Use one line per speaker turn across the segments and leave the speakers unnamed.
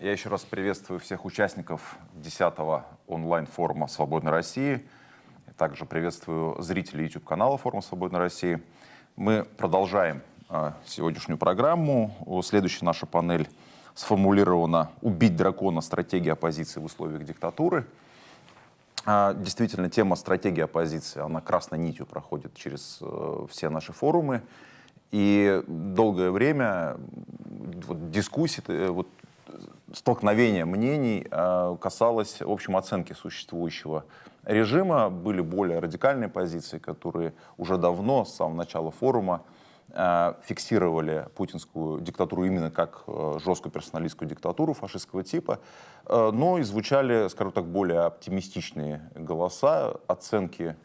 Я еще раз приветствую всех участников 10-го онлайн-форума «Свободной России». Также приветствую зрителей YouTube-канала форума «Свободной России». Мы продолжаем э, сегодняшнюю программу. Следующая наша панель сформулирована «Убить дракона. Стратегия оппозиции в условиях диктатуры». А, действительно, тема стратегии оппозиции, она красной нитью проходит через э, все наши форумы. И долгое время вот, дискуссии, э, вот, столкновение мнений э, касалось, в общем, оценки существующего режима. Были более радикальные позиции, которые уже давно, с самого начала форума, э, фиксировали путинскую диктатуру именно как э, жесткую персоналистскую диктатуру фашистского типа, э, но и звучали, скажем так, более оптимистичные голоса, оценки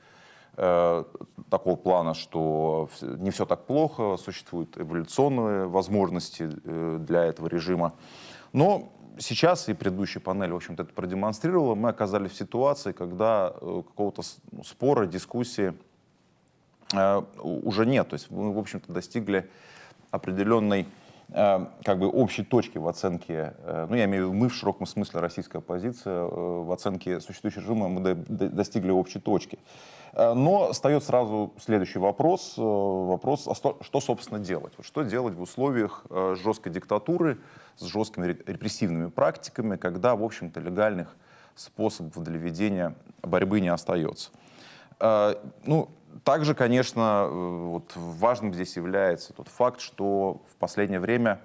Э, такого плана, что не все так плохо, существуют эволюционные возможности для этого режима. Но сейчас, и предыдущая панель, в общем-то, это продемонстрировала, мы оказались в ситуации, когда э, какого-то ну, спора, дискуссии уже нет. То есть мы, в общем-то, достигли определенной как бы общей точки в оценке, ну я имею в виду мы в широком смысле российская оппозиция, в оценке существующего режима мы достигли общей точки. Э, но встает сразу следующий вопрос, э, вопрос, а что, собственно делать? Что делать в условиях э, жесткой диктатуры с жесткими репрессивными практиками, когда, в общем-то, легальных способов для ведения борьбы не остается? Ну, также, конечно, вот важным здесь является тот факт, что в последнее время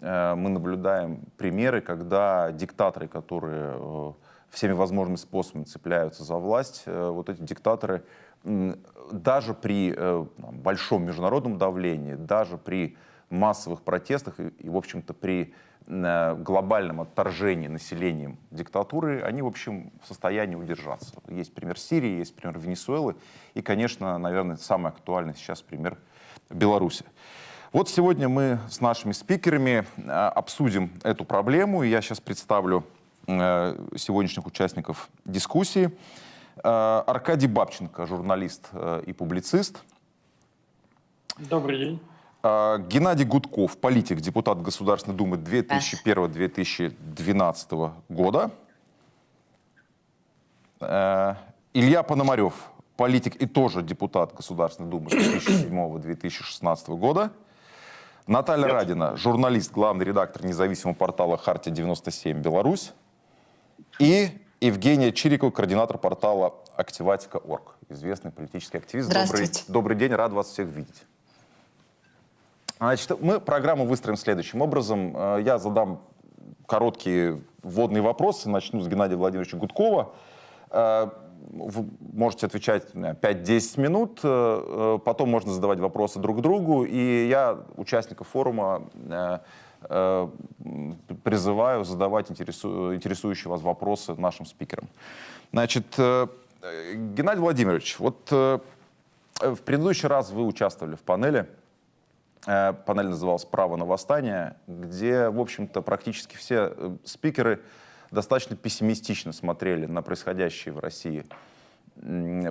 мы наблюдаем примеры, когда диктаторы, которые всеми возможными способами цепляются за власть, э, вот эти диктаторы даже при э, большом международном давлении, даже при массовых протестах и, и в общем-то, при э, глобальном отторжении населением диктатуры, они, в общем, в состоянии удержаться. Есть пример Сирии, есть пример Венесуэлы и, конечно, наверное, самый актуальный сейчас пример Беларуси. Вот сегодня мы с нашими спикерами обсудим эту проблему, и я сейчас представлю сегодняшних участников дискуссии. Э, Аркадий Бабченко, журналист э, и публицист.
Добрый день.
Геннадий Гудков, политик, депутат Государственной Думы 2001-2012 года. Илья Пономарев, политик и тоже депутат Государственной Думы 2007-2016 года. Наталья Нет. Радина, журналист, главный редактор независимого портала «Хартия-97 Беларусь». И Евгения Чирикова, координатор портала Активатика.орг, известный политический активист. Добрый, добрый день, рад вас всех видеть. Значит, мы программу выстроим следующим образом. Э, я задам короткие вводные вопросы. Начну с Геннадия Владимировича Гудкова. Э, вы можете отвечать 5-10 минут, э, потом можно задавать вопросы друг другу, и я участников форума призываю задавать интересу, интересующие вас вопросы нашим спикерам. Значит, э, Геннадий Владимирович, вот э, в предыдущий раз вы участвовали в панели, панель называлась «Право на восстание», где, в общем-то, практически все спикеры достаточно пессимистично смотрели на происходящие в России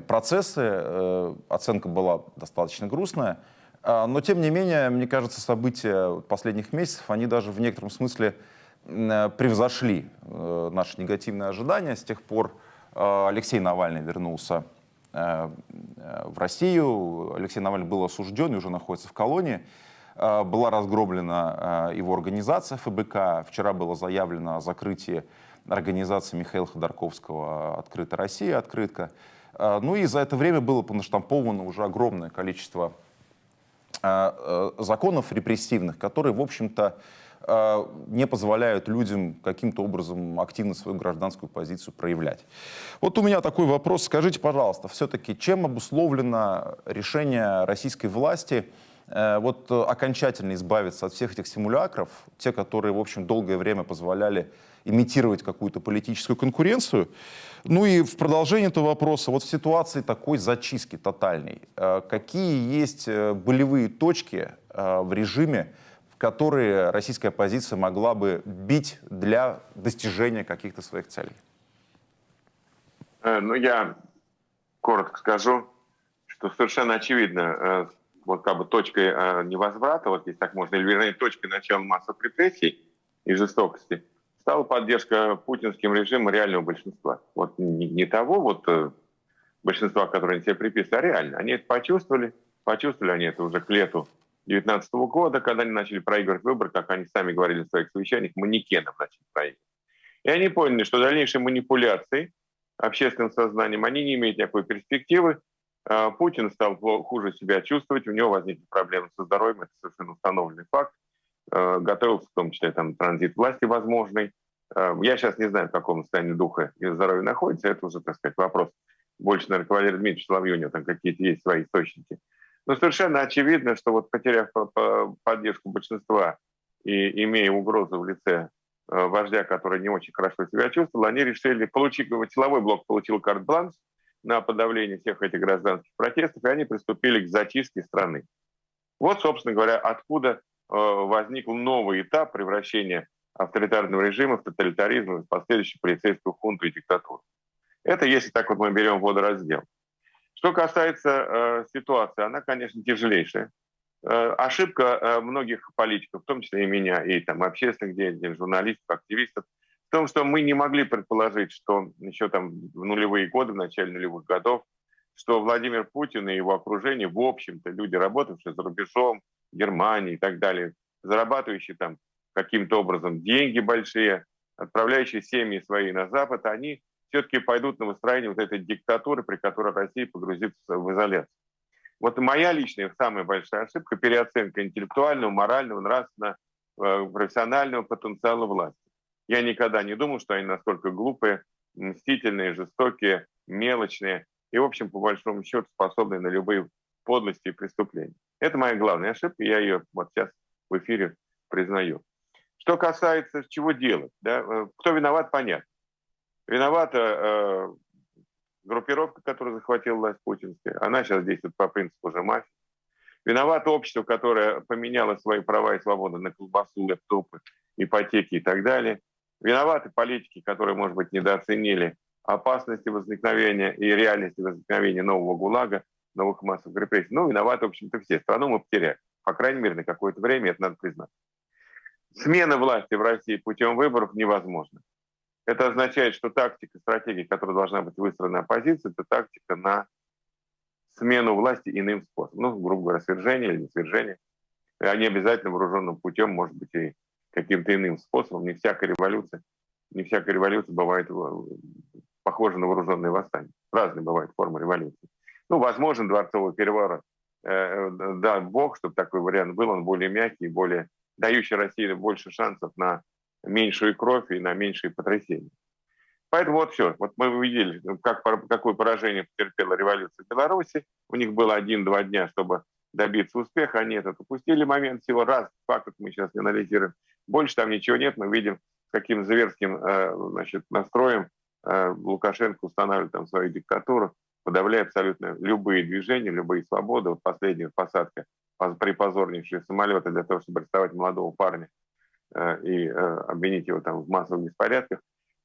процессы. Оценка была достаточно грустная. А, но, тем не менее, мне кажется, события последних месяцев, они даже в некотором смысле э, превзошли э, наши негативные ожидания. С тех пор э, Алексей Навальный вернулся в Россию. Алексей Навальный был осужден и уже находится в колонии. Была разгромлена его организация ФБК. Вчера было заявлено о закрытии организации Михаила Ходорковского «Открытая Россия», «Открытка». Ну и за это время было понаштамповано уже огромное количество Э, законов репрессивных, которые, в общем-то, э, не позволяют людям каким-то образом активно свою гражданскую позицию проявлять. Вот у меня такой вопрос. Скажите, пожалуйста, все-таки чем обусловлено решение российской власти э, вот окончательно избавиться от всех этих симулякров, те, которые, в общем, долгое время позволяли имитировать какую-то политическую конкуренцию, ну и в продолжение этого вопроса, вот в ситуации такой зачистки тотальной, э, какие есть э, болевые точки э, в режиме, которые российская оппозиция могла бы бить для достижения каких-то своих целей?
Ну, я коротко скажу, что совершенно очевидно, вот как бы точкой невозврата, вот если так можно, или вернее точкой начала массовых репрессий и жестокости, стала поддержка путинским режимом реального большинства. Вот не, не того вот э, большинства, которое они себе приписывают, а реально. Они это почувствовали, почувствовали они это уже к лету 2019 года, когда они начали проигрывать выборы, как они сами говорили в своих совещаниях, манекеном начали проигрывать. И они поняли, что дальнейшие манипуляции общественным сознанием, они не имеют никакой перспективы. А, Путин стал хуже себя чувствовать, у него возникли проблемы со здоровьем, это совершенно установленный факт. А, готовился в том числе там, транзит власти возможный. А, я сейчас не знаю, в каком состоянии духа и здоровья находится, это уже, так сказать, вопрос больше, наверное, к Валерию Дмитриевичу Соловью, у него там какие-то есть свои источники. Но совершенно очевидно, что вот потеряв поддержку большинства и имея угрозу в лице Э, вождя, который не очень хорошо себя чувствовал, они решили получить, силовой блок получил карт-бланш на подавление всех этих гражданских протестов, и они приступили к зачистке страны. Вот, собственно говоря, откуда э, возник новый этап превращения авторитарного режима в тоталитаризм и последующую полицейскую хунту и диктатуру. Это если так вот мы берем водораздел. Что касается э, ситуации, она, конечно, тяжелейшая. Э, ошибка э, многих политиков, в том числе и меня, и там общественных деятелей, журналистов, активистов, в том, что мы не могли предположить, что еще там в нулевые годы, в начале нулевых годов, что Владимир Путин и его окружение, в общем-то, люди, работавшие за рубежом, Германии и так далее, зарабатывающие там каким-то образом деньги большие, отправляющие семьи свои на Запад, они все-таки пойдут на выстроение вот этой диктатуры, при которой Россия погрузится в изоляцию. Вот моя личная самая большая ошибка – переоценка интеллектуального, морального, нравственного, э, профессионального потенциала власти. Я никогда не думал, что они настолько глупые, мстительные, жестокие, мелочные и, в общем, по большому счету, способны на любые подлости и преступления. Это моя главная ошибка, я ее вот сейчас в эфире признаю. Что касается чего делать, да, э, кто виноват, понятно. Виновата э, группировка, которая захватила власть путинская, она сейчас действует по принципу же мафии. Виновато общество, которое поменяло свои права и свободы на колбасу, лэптопы, ипотеки и так далее. Виноваты политики, которые, может быть, недооценили опасности возникновения и реальности возникновения нового ГУЛАГа, новых массовых репрессий. Ну, виноваты, в общем-то, все. Страну мы потеряли. По крайней мере, на какое-то время, это надо признать. Смена власти в России путем выборов невозможна. Это означает, что тактика, стратегия, которая должна быть выстроена оппозицией, это тактика на смену власти иным способом. Ну, грубо говоря, свержение или не свержение. А не обязательно вооруженным путем, может быть, и каким-то иным способом. Не всякая революция, не всякая революция бывает похожа на вооруженное восстание. Разные бывают формы революции. Ну, возможен дворцовый переворот. Э, э, да, Бог, чтобы такой вариант был, он более мягкий, более дающий России больше шансов на меньшую кровь и на меньшие потрясения. Поэтому вот все. Вот мы увидели, как, какое поражение потерпела революция в Беларуси. У них было один-два дня, чтобы добиться успеха. Они этот упустили момент всего раз. Факт мы сейчас не анализируем. Больше там ничего нет. Мы видим, каким зверским э, значит, настроем э, Лукашенко устанавливает там свою диктатуру, подавляя абсолютно любые движения, любые свободы. Вот последняя посадка припозорнейшие самолеты для того, чтобы арестовать молодого парня и э, обвинить его там в массовых беспорядках,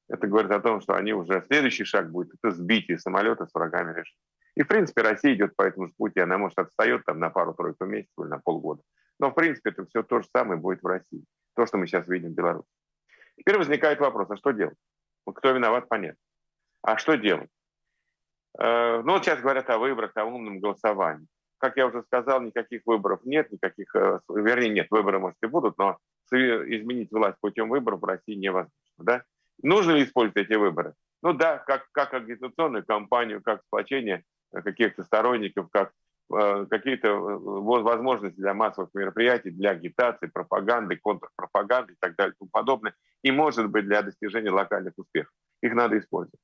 это говорит о том, что они уже следующий шаг будет это сбитие самолета с врагами режима. И в принципе Россия идет по этому же пути, она может отстает там на пару-тройку месяцев или на полгода. Но в принципе это все то же самое будет в России, то, что мы сейчас видим в Беларуси. Теперь возникает вопрос, а что делать? Кто виноват, понятно. А что делать? Э, ну вот сейчас говорят о выборах, о умном голосовании. Как я уже сказал, никаких выборов нет, никаких, вернее, нет, выборы, может, и будут, но изменить власть путем выборов в России невозможно. Да? Нужно ли использовать эти выборы? Ну да, как, как агитационную кампанию, как сплочение каких-то сторонников, как э, какие-то э, возможности для массовых мероприятий, для агитации, пропаганды, контрпропаганды и так далее и тому подобное. И, может быть, для достижения локальных успехов. Их надо использовать.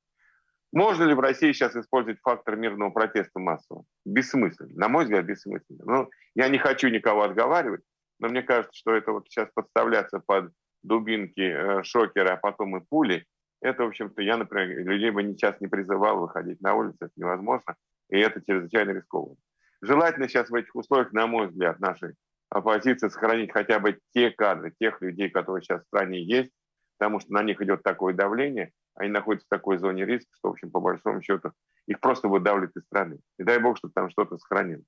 Можно ли в России сейчас использовать фактор мирного протеста массового? Бессмысленно. На мой взгляд, бессмысленно. Ну, я не хочу никого отговаривать, но мне кажется, что это вот сейчас подставляться под дубинки, э, шокеры, а потом и пули, это, в общем-то, я, например, людей бы сейчас не призывал выходить на улицу, это невозможно, и это чрезвычайно рискованно. Желательно сейчас в этих условиях, на мой взгляд, нашей оппозиции сохранить хотя бы те кадры, тех людей, которые сейчас в стране есть, потому что на них идет такое давление, они находятся в такой зоне риска, что, в общем, по большому счету, их просто выдавливают из страны. И дай бог, чтобы там что-то сохранилось.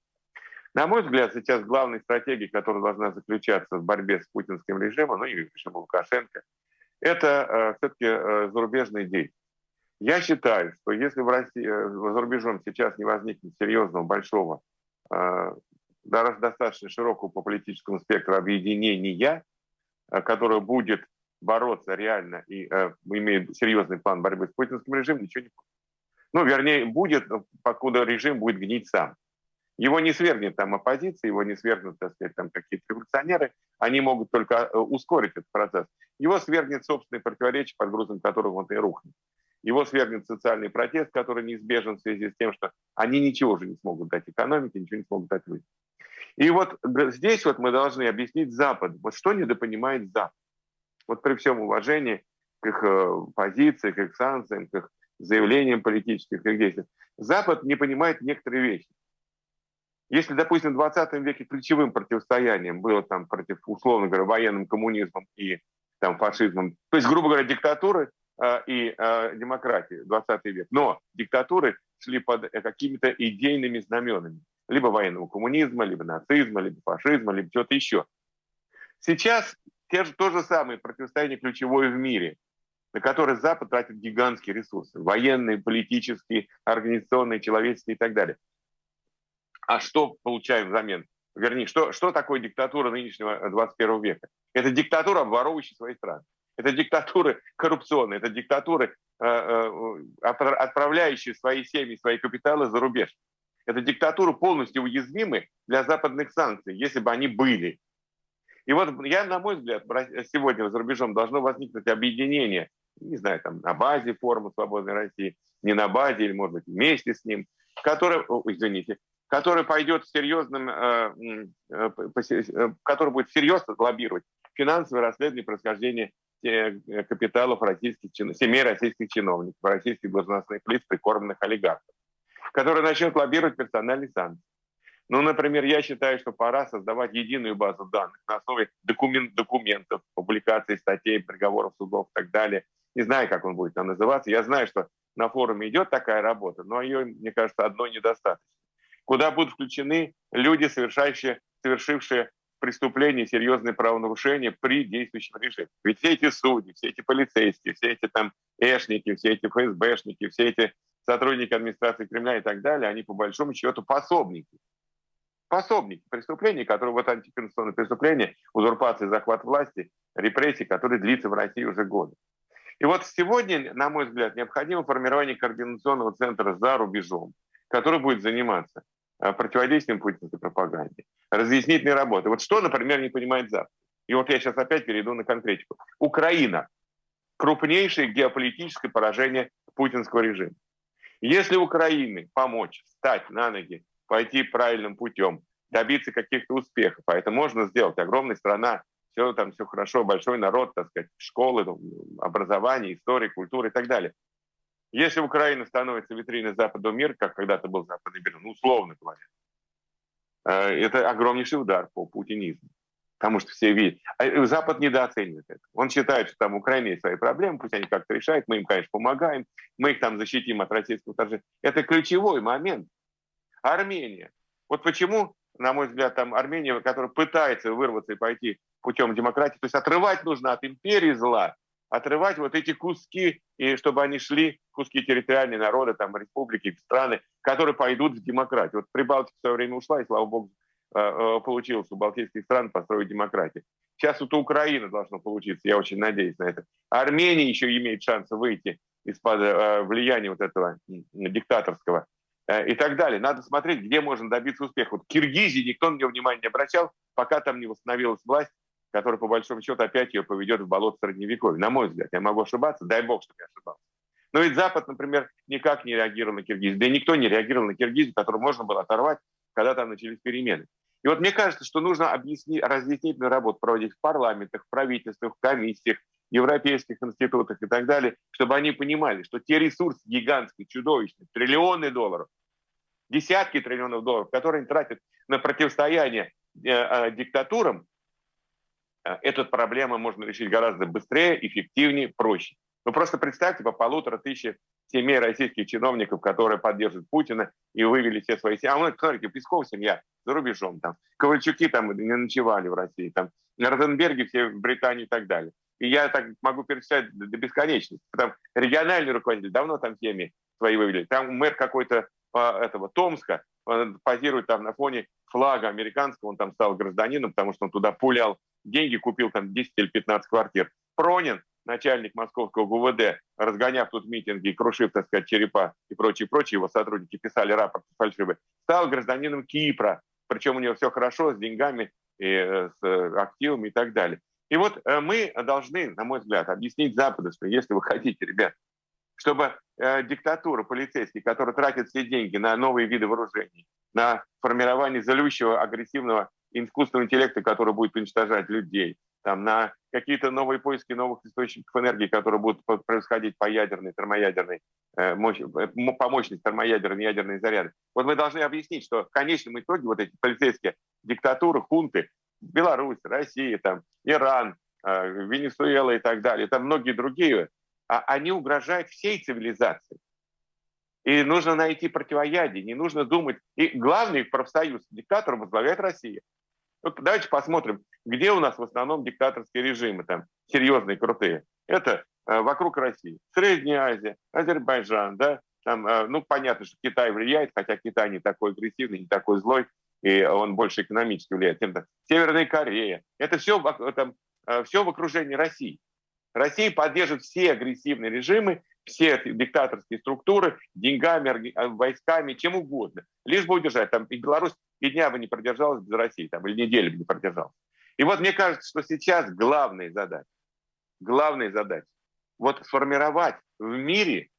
На мой взгляд, сейчас главной стратегией, которая должна заключаться в борьбе с путинским режимом, ну и режимом Лукашенко, это все-таки зарубежные деятели. Я считаю, что если в России, за рубежом сейчас не возникнет серьезного, большого, достаточно широкого по политическому спектру объединения, которое будет бороться реально и э, имеет серьезный план борьбы с путинским режимом, ничего не будет. Ну, вернее, будет, покуда режим будет гнить сам. Его не свергнет там оппозиция, его не свергнут, так сказать, там какие-то революционеры, они могут только э, ускорить этот процесс. Его свергнет собственные противоречия, под грузом которых он и рухнет. Его свергнет социальный протест, который неизбежен в связи с тем, что они ничего уже не смогут дать экономике, ничего не смогут дать людям. И вот здесь вот мы должны объяснить Запад, вот что недопонимает Запад. Вот при всем уважении к их э, позиции, к их санкциям, к их заявлениям политических, к их действиям, Запад не понимает некоторые вещи. Если, допустим, в 20 веке ключевым противостоянием было там против, условно говоря, военным коммунизмом и там, фашизмом, то есть, грубо говоря, диктатуры э, и э, демократии, 20 век, но диктатуры шли под э, какими-то идейными знаменами, либо военного коммунизма, либо нацизма, либо фашизма, либо чего-то еще. Сейчас те же, то же самое противостояние ключевое в мире, на которое Запад тратит гигантские ресурсы, военные, политические, организационные, человеческие и так далее. А что получаем взамен? Вернее, что, что такое диктатура нынешнего 21 века? Это диктатура, обворовывающая свои страны. Это диктатуры коррупционные, это диктатуры, э, э, отправляющие свои семьи, свои капиталы за рубеж. Это диктатуры полностью уязвимы для западных санкций, если бы они были. И вот я, на мой взгляд, сегодня за рубежом должно возникнуть объединение, не знаю, там на базе форума «Свободной России», не на базе, или, может быть, вместе с ним, которое, извините, который пойдет серьезным, э, э, э, который будет серьезно лоббировать финансовое расследование происхождения капиталов российских, семей российских чиновников, российских должностных лиц, прикормленных олигархов, который начнет лоббировать персональные санкции. Ну, например, я считаю, что пора создавать единую базу данных на основе документ, документов, публикаций, статей, приговоров судов и так далее. Не знаю, как он будет там называться. Я знаю, что на форуме идет такая работа, но ее, мне кажется, одной недостаточно. Куда будут включены люди, совершающие, совершившие преступления, серьезные правонарушения при действующем режиме. Ведь все эти судьи, все эти полицейские, все эти там эшники, все эти ФСБшники, все эти сотрудники администрации Кремля и так далее, они по большому счету пособники пособники преступлений, которые вот антиконституционные преступления, узурпация, захват власти, репрессии, которые длится в России уже годы. И вот сегодня, на мой взгляд, необходимо формирование координационного центра за рубежом, который будет заниматься противодействием путинской пропаганде, разъяснительной работой. Вот что, например, не понимает Запад? И вот я сейчас опять перейду на конкретику. Украина – крупнейшее геополитическое поражение путинского режима. Если Украине помочь встать на ноги пойти правильным путем, добиться каких-то успехов. А это можно сделать. Огромная страна, все там все хорошо, большой народ, так сказать, школы, образование, история, культура и так далее. Если Украина становится витриной западного мира, как когда-то был западный мир, ну, условно говоря, э, это огромнейший удар по путинизму. Потому что все видят. А Запад недооценивает это. Он считает, что там Украина есть свои проблемы, пусть они как-то решают, мы им, конечно, помогаем, мы их там защитим от российского вторжения. Это ключевой момент. Армения. Вот почему, на мой взгляд, там Армения, которая пытается вырваться и пойти путем демократии, то есть отрывать нужно от империи зла, отрывать вот эти куски, и чтобы они шли, куски территориальные народы, там, республики, страны, которые пойдут в демократию. Вот Прибалтика в свое время ушла, и, слава богу, э, э, получилось у балтийских стран построить демократию. Сейчас вот у Украины должно получиться, я очень надеюсь на это. Армения еще имеет шанс выйти из-под э, влияния вот этого диктаторского и так далее. Надо смотреть, где можно добиться успеха. Вот Киргизии никто на нее внимания не обращал, пока там не восстановилась власть, которая, по большому счету, опять ее поведет в болото Средневековья. На мой взгляд, я могу ошибаться, дай бог, чтобы я ошибался. Но ведь Запад, например, никак не реагировал на Киргизию. Да и никто не реагировал на Киргизию, которую можно было оторвать, когда там начались перемены. И вот мне кажется, что нужно объяснить, разъяснительную работу проводить в парламентах, в правительствах, в комиссиях, европейских институтах и так далее, чтобы они понимали, что те ресурсы гигантские, чудовищные, триллионы долларов, десятки триллионов долларов, которые они тратят на противостояние э, э, диктатурам, эту проблему можно решить гораздо быстрее, эффективнее, проще. Вы просто представьте по полутора тысячи семей российских чиновников, которые поддерживают Путина и вывели все свои семьи. А мы, смотрите, Песков семья за рубежом, там, Ковальчуки там не ночевали в России, там, Ротенберги все в Британии и так далее. И я так могу перечислять до бесконечности. Там региональный руководитель давно там темы свои вывели. Там мэр какой-то а, этого Томска позирует там на фоне флага американского, он там стал гражданином, потому что он туда пулял деньги, купил там 10 или 15 квартир. Пронин, начальник московского ГУВД, разгоняв тут митинги, крушив, так сказать, черепа и прочие, прочие, его сотрудники писали рапорт фальшивый, стал гражданином Кипра. Причем у него все хорошо с деньгами, и э, с э, активами и так далее. И вот э, мы должны, на мой взгляд, объяснить Западу, что если вы хотите, ребят, чтобы диктатура полицейских, которая тратит все деньги на новые виды вооружений, на формирование злющего, агрессивного искусственного интеллекта, который будет уничтожать людей, там, на какие-то новые поиски новых источников энергии, которые будут происходить по ядерной, термоядерной, э, э, по мощности термоядерной, ядерной заряды. Вот мы должны объяснить, что в конечном итоге вот эти полицейские диктатуры, хунты, Беларусь, Россия, там, Иран, э, Венесуэла и так далее, там многие другие, а они угрожают всей цивилизации. И нужно найти противоядие, не нужно думать. И главный профсоюз диктатора возглавляет Россия. Вот давайте посмотрим, где у нас в основном диктаторские режимы, там, серьезные, крутые. Это э, вокруг России. Средняя Азия, Азербайджан, да, там, э, ну, понятно, что Китай влияет, хотя Китай не такой агрессивный, не такой злой, и он больше экономически влияет. Северная Корея. Это все, там, э, все в окружении России. Россия поддержит все агрессивные режимы, все диктаторские структуры деньгами, э, войсками, чем угодно. Лишь бы удержать. Там и Беларусь и дня бы не продержалась без России, там, или недели бы не продержалась. И вот мне кажется, что сейчас главная задача, главная задача, вот сформировать в мире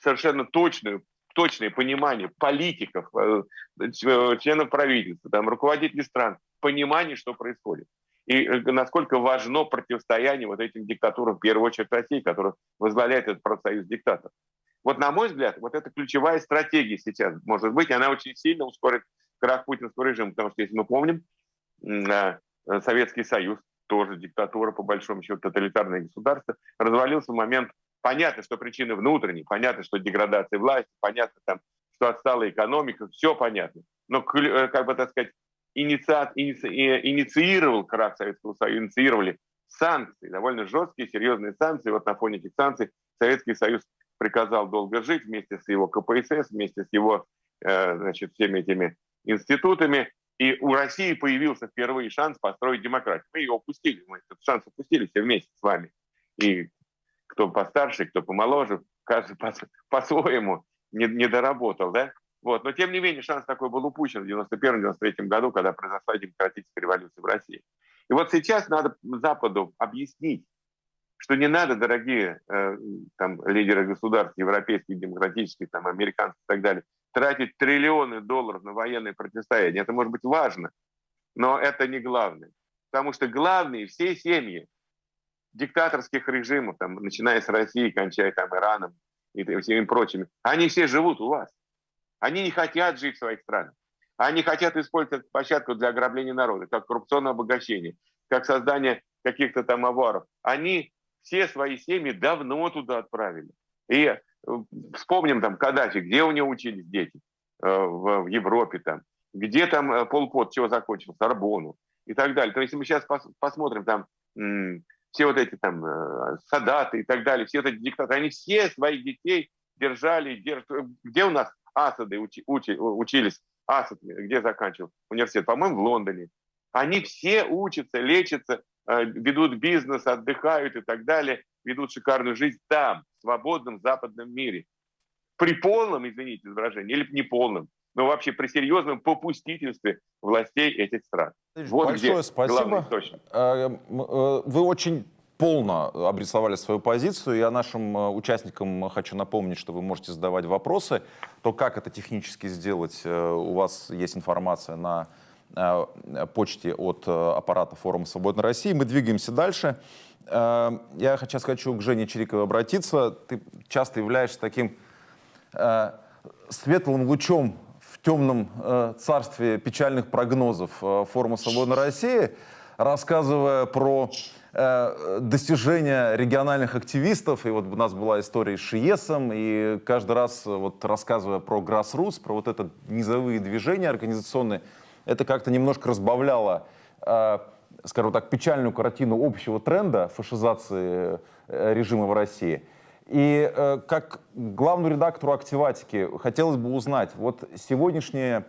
совершенно точную точное понимание политиков, э, членов правительства, там, руководителей стран, понимание, что происходит. И э, насколько важно противостояние вот этим диктатурам, в первую очередь России, которая возглавляет этот профсоюз диктаторов. Вот, на мой взгляд, вот это ключевая стратегия сейчас, может быть, она очень сильно ускорит крах путинского режима, потому что, если мы помним, э, Советский Союз, тоже диктатура, по большому счету, тоталитарное государство, развалился в момент Понятно, что причины внутренние, понятно, что деградация власти, понятно, там, что отстала экономика, все понятно. Но, э, как бы так сказать, инициат, иници, инициировал крах Советского Союза, инициировали санкции, довольно жесткие, серьезные санкции. Вот на фоне этих санкций Советский Союз приказал долго жить вместе с его КПСС, вместе с его э, значит, всеми этими институтами. И у России появился впервые шанс построить демократию. Мы его упустили, мы этот шанс упустили все вместе с вами. И кто постарше, кто помоложе, каждый по-своему не, не доработал, да? Вот. Но тем не менее шанс такой был упущен в 91-93 году, когда произошла демократическая революция в России. И вот сейчас надо Западу объяснить, что не надо, дорогие э, там, лидеры государств, европейских, демократических, там, американских и так далее, тратить триллионы долларов на военные противостояния. Это может быть важно, но это не главное. Потому что главные все семьи, диктаторских режимов, там, начиная с России, кончая там, Ираном и всеми прочими, они все живут у вас. Они не хотят жить в своих странах. Они хотят использовать площадку для ограбления народа, как коррупционное обогащение, как создание каких-то там аваров. Они все свои семьи давно туда отправили. И вспомним там Каддафи, где у него учились дети э, в, в Европе там, где там э, Полпот, чего закончил, Сорбону и так далее. То есть если мы сейчас пос, посмотрим там все вот эти там э, садаты и так далее, все эти диктаторы, они все своих детей держали, держат. Где у нас Асады учи, учи, учились? Асад где заканчивал университет? По-моему, в Лондоне. Они все учатся, лечатся, ведут бизнес, отдыхают и так далее, ведут шикарную жизнь там, свободном западном мире. При полном, извините за выражение, или не полном, но вообще при серьезном попустительстве властей этих стран.
Вот Большое спасибо. Э, э, вы очень полно обрисовали свою позицию. Я нашим э, участникам хочу напомнить, что вы можете задавать вопросы. То, как это технически сделать, у вас есть информация на почте от аппарата форума «Свободной России». Мы двигаемся дальше. Я сейчас хочу к Жене Чириковой обратиться. Ты часто являешься таким светлым лучом темном э, царстве печальных прогнозов э, форума «Свободной России», рассказывая про э, достижения региональных активистов. И вот у нас была история с ШИЕСом, и каждый раз, э, вот рассказывая про Grassroots, про вот это низовые движения организационные, это как-то немножко разбавляло э, скажем так, печальную картину общего тренда фашизации режима в России. И как главному редактору «Активатики» хотелось бы узнать, вот сегодняшнее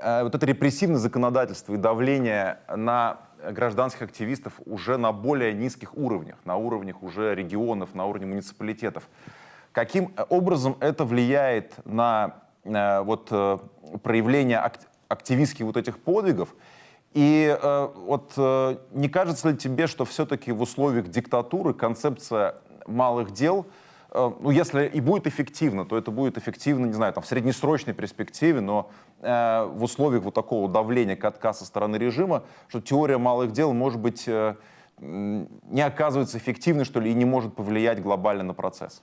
вот это репрессивное законодательство и давление на гражданских активистов уже на более низких уровнях, на уровнях уже регионов, на уровне муниципалитетов. Каким образом это влияет на э, вот, э, проявление ак активистских вот этих подвигов? И э, вот э, не кажется ли тебе, что все-таки в условиях диктатуры концепция малых дел – Э, ну, если и будет эффективно, то это будет эффективно, не знаю, там, в среднесрочной перспективе, но э, в условиях вот такого давления катка со стороны режима, что теория малых дел, может быть, э, не оказывается эффективной, что ли, и не может повлиять глобально на процесс.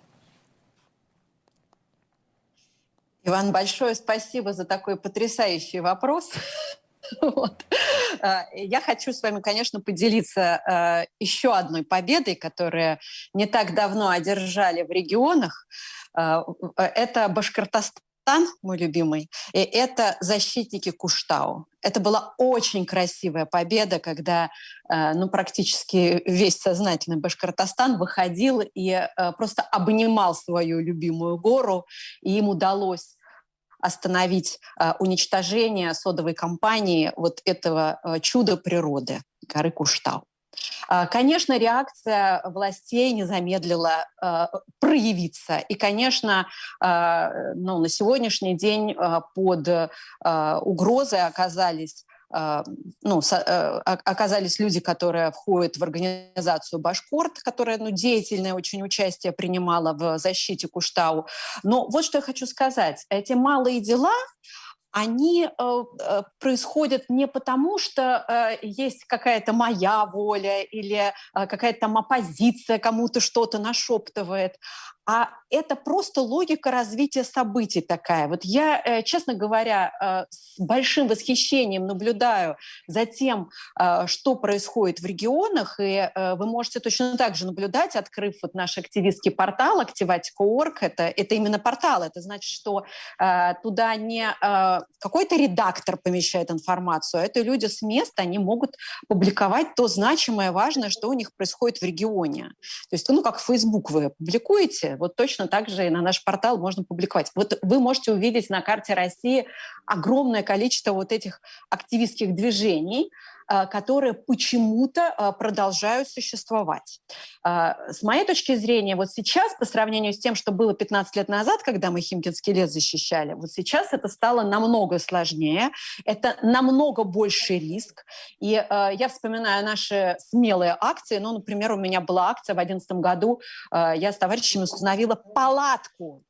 Иван, большое спасибо за такой потрясающий вопрос. Вот. А, я хочу с вами, конечно, поделиться а, еще одной победой, которую не так давно одержали в регионах. А, это Башкортостан, мой любимый, и это защитники Куштау. Это была очень красивая победа, когда ну, практически весь сознательный Башкортостан выходил и просто обнимал свою любимую гору, и им удалось остановить э, уничтожение содовой компании вот этого э, чуда природы, горы Куштау. Э, конечно, реакция властей не замедлила э, проявиться. И, конечно, э, ну, на сегодняшний день э, под угрозой оказались а, ну, э, оказались люди, которые входят в организацию Башкорт, которая ну, деятельное очень участие принимала в защите Куштау. Но вот что я хочу сказать. Эти малые дела, они э, э, происходят не потому, что э, есть какая-то моя воля или э, какая-то там оппозиция кому-то что-то нашептывает, а это просто логика развития событий такая. Вот я, э, честно говоря, э, с большим восхищением наблюдаю за тем, э, что происходит в регионах, и вы можете точно так же наблюдать, открыв вот наш активистский портал Activatica.org. Это, это именно портал, это значит, что туда не какой-то редактор помещает информацию, а это люди с места, они могут публиковать то значимое, важное, что у них происходит в регионе. То есть, ну, как Facebook вы публикуете, вот точно так же и на наш портал можно публиковать. Вот вы можете увидеть на карте России огромное количество вот этих активистских движений, которые почему-то а, продолжают существовать. А, с моей точки зрения, вот сейчас, по сравнению с тем, что было 15 лет назад, когда мы Химкинский лес защищали, вот сейчас это стало намного сложнее, это намного больше риск. И я вспоминаю наши смелые акции. Ну, например, у меня была акция в 2011 году, я с товарищами установила палатку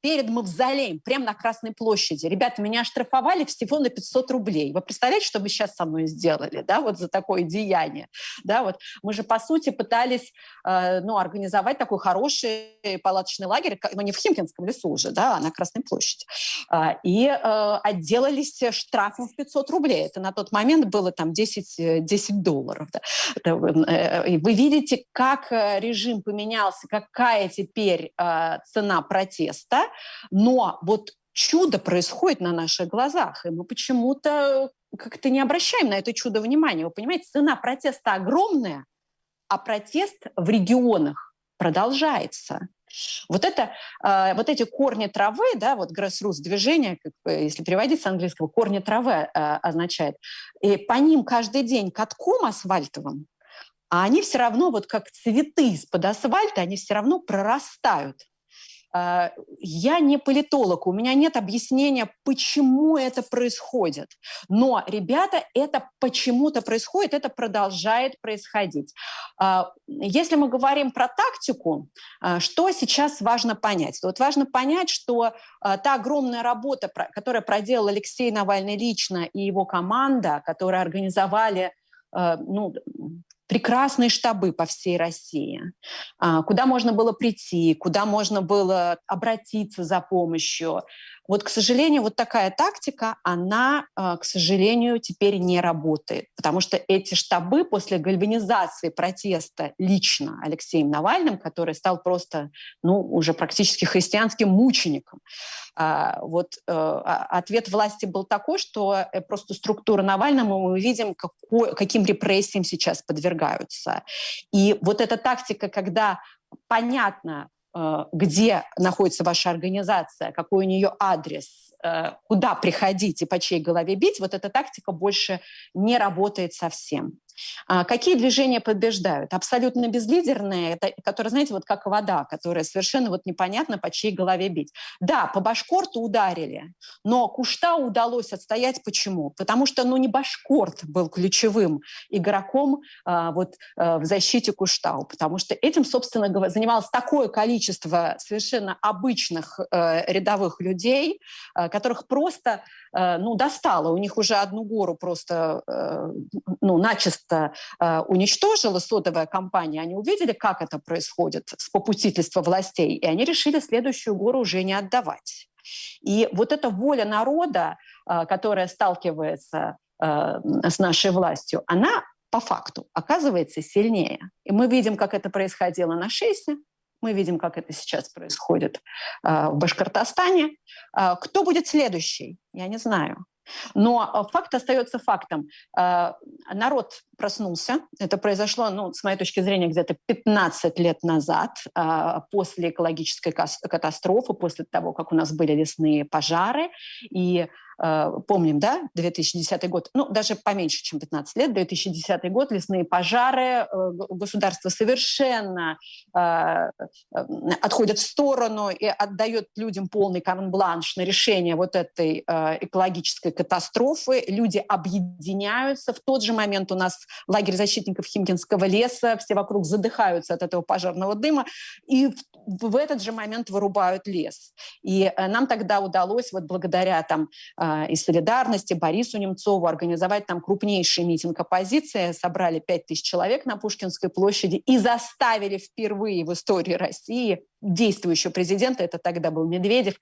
перед мавзолеем, прямо на Красной площади. Ребята, меня оштрафовали всего на 500 рублей. Вы представляете, что вы сейчас со мной сделали, да, вот за такое деяние? Да, вот мы же, по сути, пытались, э, ну, организовать такой хороший палаточный лагерь, но не в Химкинском лесу уже, да, а на Красной площади. Э, и э, отделались штрафом в 500 рублей. Это на тот момент было там 10, 10 долларов. Да. Э, вы видите, как э, режим поменялся, какая теперь э, цена протеста, но вот чудо происходит на наших глазах, и мы почему-то как-то не обращаем на это чудо внимания. Вы понимаете, цена протеста огромная, а протест в регионах продолжается. Вот, это, э, вот эти корни травы, да, вот grassroots движение, как, если переводить с английского, корни травы э, означает, и по ним каждый день катком асфальтовым, а они все равно, вот как цветы из-под асфальта, они все равно прорастают. А, я не политолог, у меня нет объяснения, почему это происходит. Но, ребята, это почему-то происходит, это продолжает происходить. А, если мы говорим про тактику, а, что сейчас важно понять? Вот важно понять, что та огромная работа, которую проделал Алексей Навальный лично и его команда, которые организовали ну, прекрасные штабы по всей России, а, куда можно было прийти, куда можно было обратиться за помощью. Вот, к сожалению, вот такая тактика, она, к сожалению, теперь не работает, потому что эти штабы после гальванизации протеста лично Алексеем Навальным, который стал просто, ну, уже практически христианским мучеником, а, вот э, а, ответ власти был такой, что э, просто структура Навального мы видим, какой, каким репрессиям сейчас подвергаются. И вот эта тактика, когда понятно, где находится ваша организация, какой у нее адрес, куда приходить и по чьей голове бить, вот эта тактика больше не работает совсем. А какие движения побеждают? Абсолютно безлидерные, это, которые, знаете, вот как вода, которая совершенно вот непонятно по чьей голове бить. Да, по Башкорту ударили, но Кушта удалось отстоять. Почему? Потому что, ну, не Башкорт был ключевым игроком а, вот а, в защите Куштау, потому что этим, собственно занималось такое количество совершенно обычных а, рядовых людей, а, которых просто, а, ну, достало. У них уже одну гору просто, а, ну, начисто просто э, уничтожила сотовая компания, они увидели, как это происходит с попутительства властей, и они решили следующую гору уже не отдавать. И вот эта воля народа, э, которая сталкивается э, с нашей властью, она по факту оказывается сильнее. И мы видим, как это происходило на Шейсе, мы видим, как это сейчас происходит э, в Башкортостане. Э, кто будет следующий? Я не знаю. Но э, факт остается фактом. Э, народ проснулся. Это произошло, ну, с моей точки зрения, где-то 15 лет назад, э, после экологической катастрофы, после того, как у нас были лесные пожары. И помним, да, 2010 год, ну, даже поменьше, чем 15 лет, 2010 год, лесные пожары, э, государство совершенно э, отходит в сторону и отдает людям полный карт-бланш на решение вот этой экологической катастрофы. Люди объединяются. В тот же момент у нас лагерь защитников Химкинского леса, все вокруг задыхаются от этого пожарного дыма, и в, в этот же момент вырубают лес. И нам тогда удалось, вот благодаря там а, из солидарности Борису Немцову организовать там крупнейший митинг оппозиции. Собрали 5 тысяч человек на Пушкинской площади и заставили впервые в истории России действующего президента, это тогда был Медведев,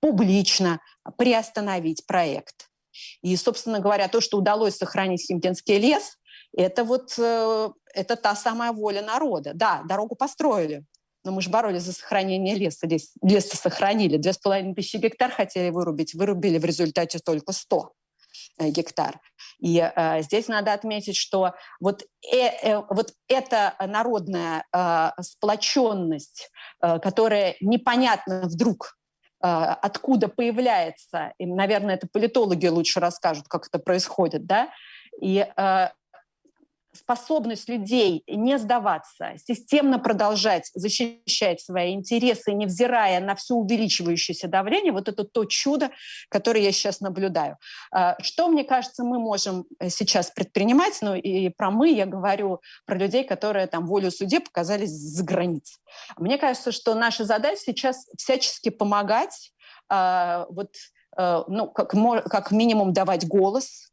публично приостановить проект. И, собственно говоря, то, что удалось сохранить Химкинский лес, это вот э, это та самая воля народа. Да, дорогу построили, но мы же боролись за сохранение леса. Лес, лес сохранили. Две с половиной тысячи гектар хотели вырубить. Вырубили в результате только 100 э, гектар. И э, здесь надо отметить, что вот, э, э, вот эта народная э, сплоченность, э, которая непонятно вдруг э, откуда появляется, и, наверное, это политологи лучше расскажут, как это происходит, да, и э, способность людей не сдаваться, системно продолжать защищать свои интересы, невзирая на все увеличивающееся давление, вот это то чудо, которое я сейчас наблюдаю. А, что, мне кажется, мы можем э, сейчас предпринимать, ну и про мы я говорю про людей, которые там волю суде показались за границей. Мне кажется, что наша задача сейчас всячески помогать а, вот Э, ну, как, как минимум давать голос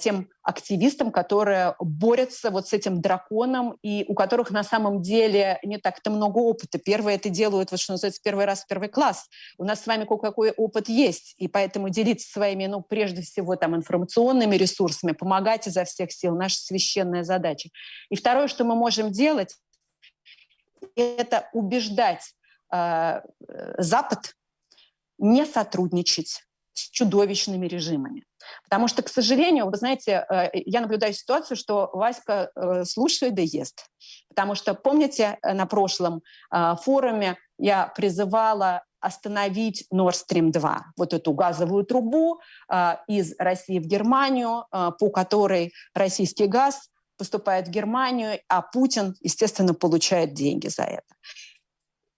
тем активистам, которые борются вот с этим драконом и у которых на самом деле не так-то много опыта. Первые это делают, вот что называется, первый раз первый класс. У нас с вами кое-какой опыт есть, и поэтому делиться своими, ну, прежде всего, там, информационными ресурсами, помогать изо всех сил, наша священная задача. И второе, что мы можем делать, это убеждать э, Запад не сотрудничать с чудовищными режимами. Потому что, к сожалению, вы знаете, э, я наблюдаю ситуацию, что Васька э, слушает да ест. Потому что, помните, э, на прошлом форуме я призывала остановить Nord Stream 2, вот эту газовую трубу из России в Германию, по которой российский газ поступает в Германию, а Путин, естественно, получает деньги за это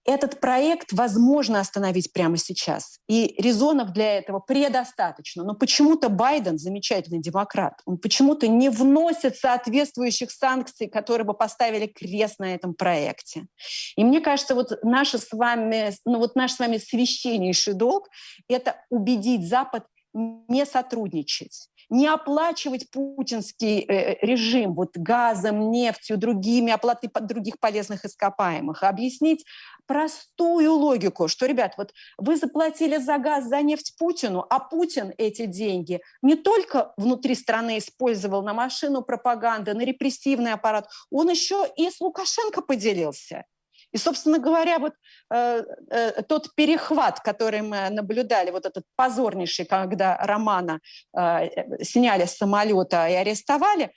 этот проект возможно остановить прямо сейчас. И резонов для этого предостаточно. Но почему-то Байден, замечательный демократ, он почему-то не вносит соответствующих санкций, которые бы поставили крест на этом проекте. И мне кажется, вот, наше с вами, ну, вот наш с вами священнейший долг – это убедить Запад не сотрудничать не оплачивать путинский э, режим вот газом, нефтью, другими оплатой других полезных ископаемых, объяснить простую логику, что, ребят, вот вы заплатили за газ, за нефть Путину, а Путин эти деньги не только внутри страны использовал на машину пропаганды, на репрессивный аппарат, он еще и с Лукашенко поделился. И, собственно говоря, вот э, э, тот перехват, который мы наблюдали, вот этот позорнейший, когда Романа э, сняли с самолета и арестовали,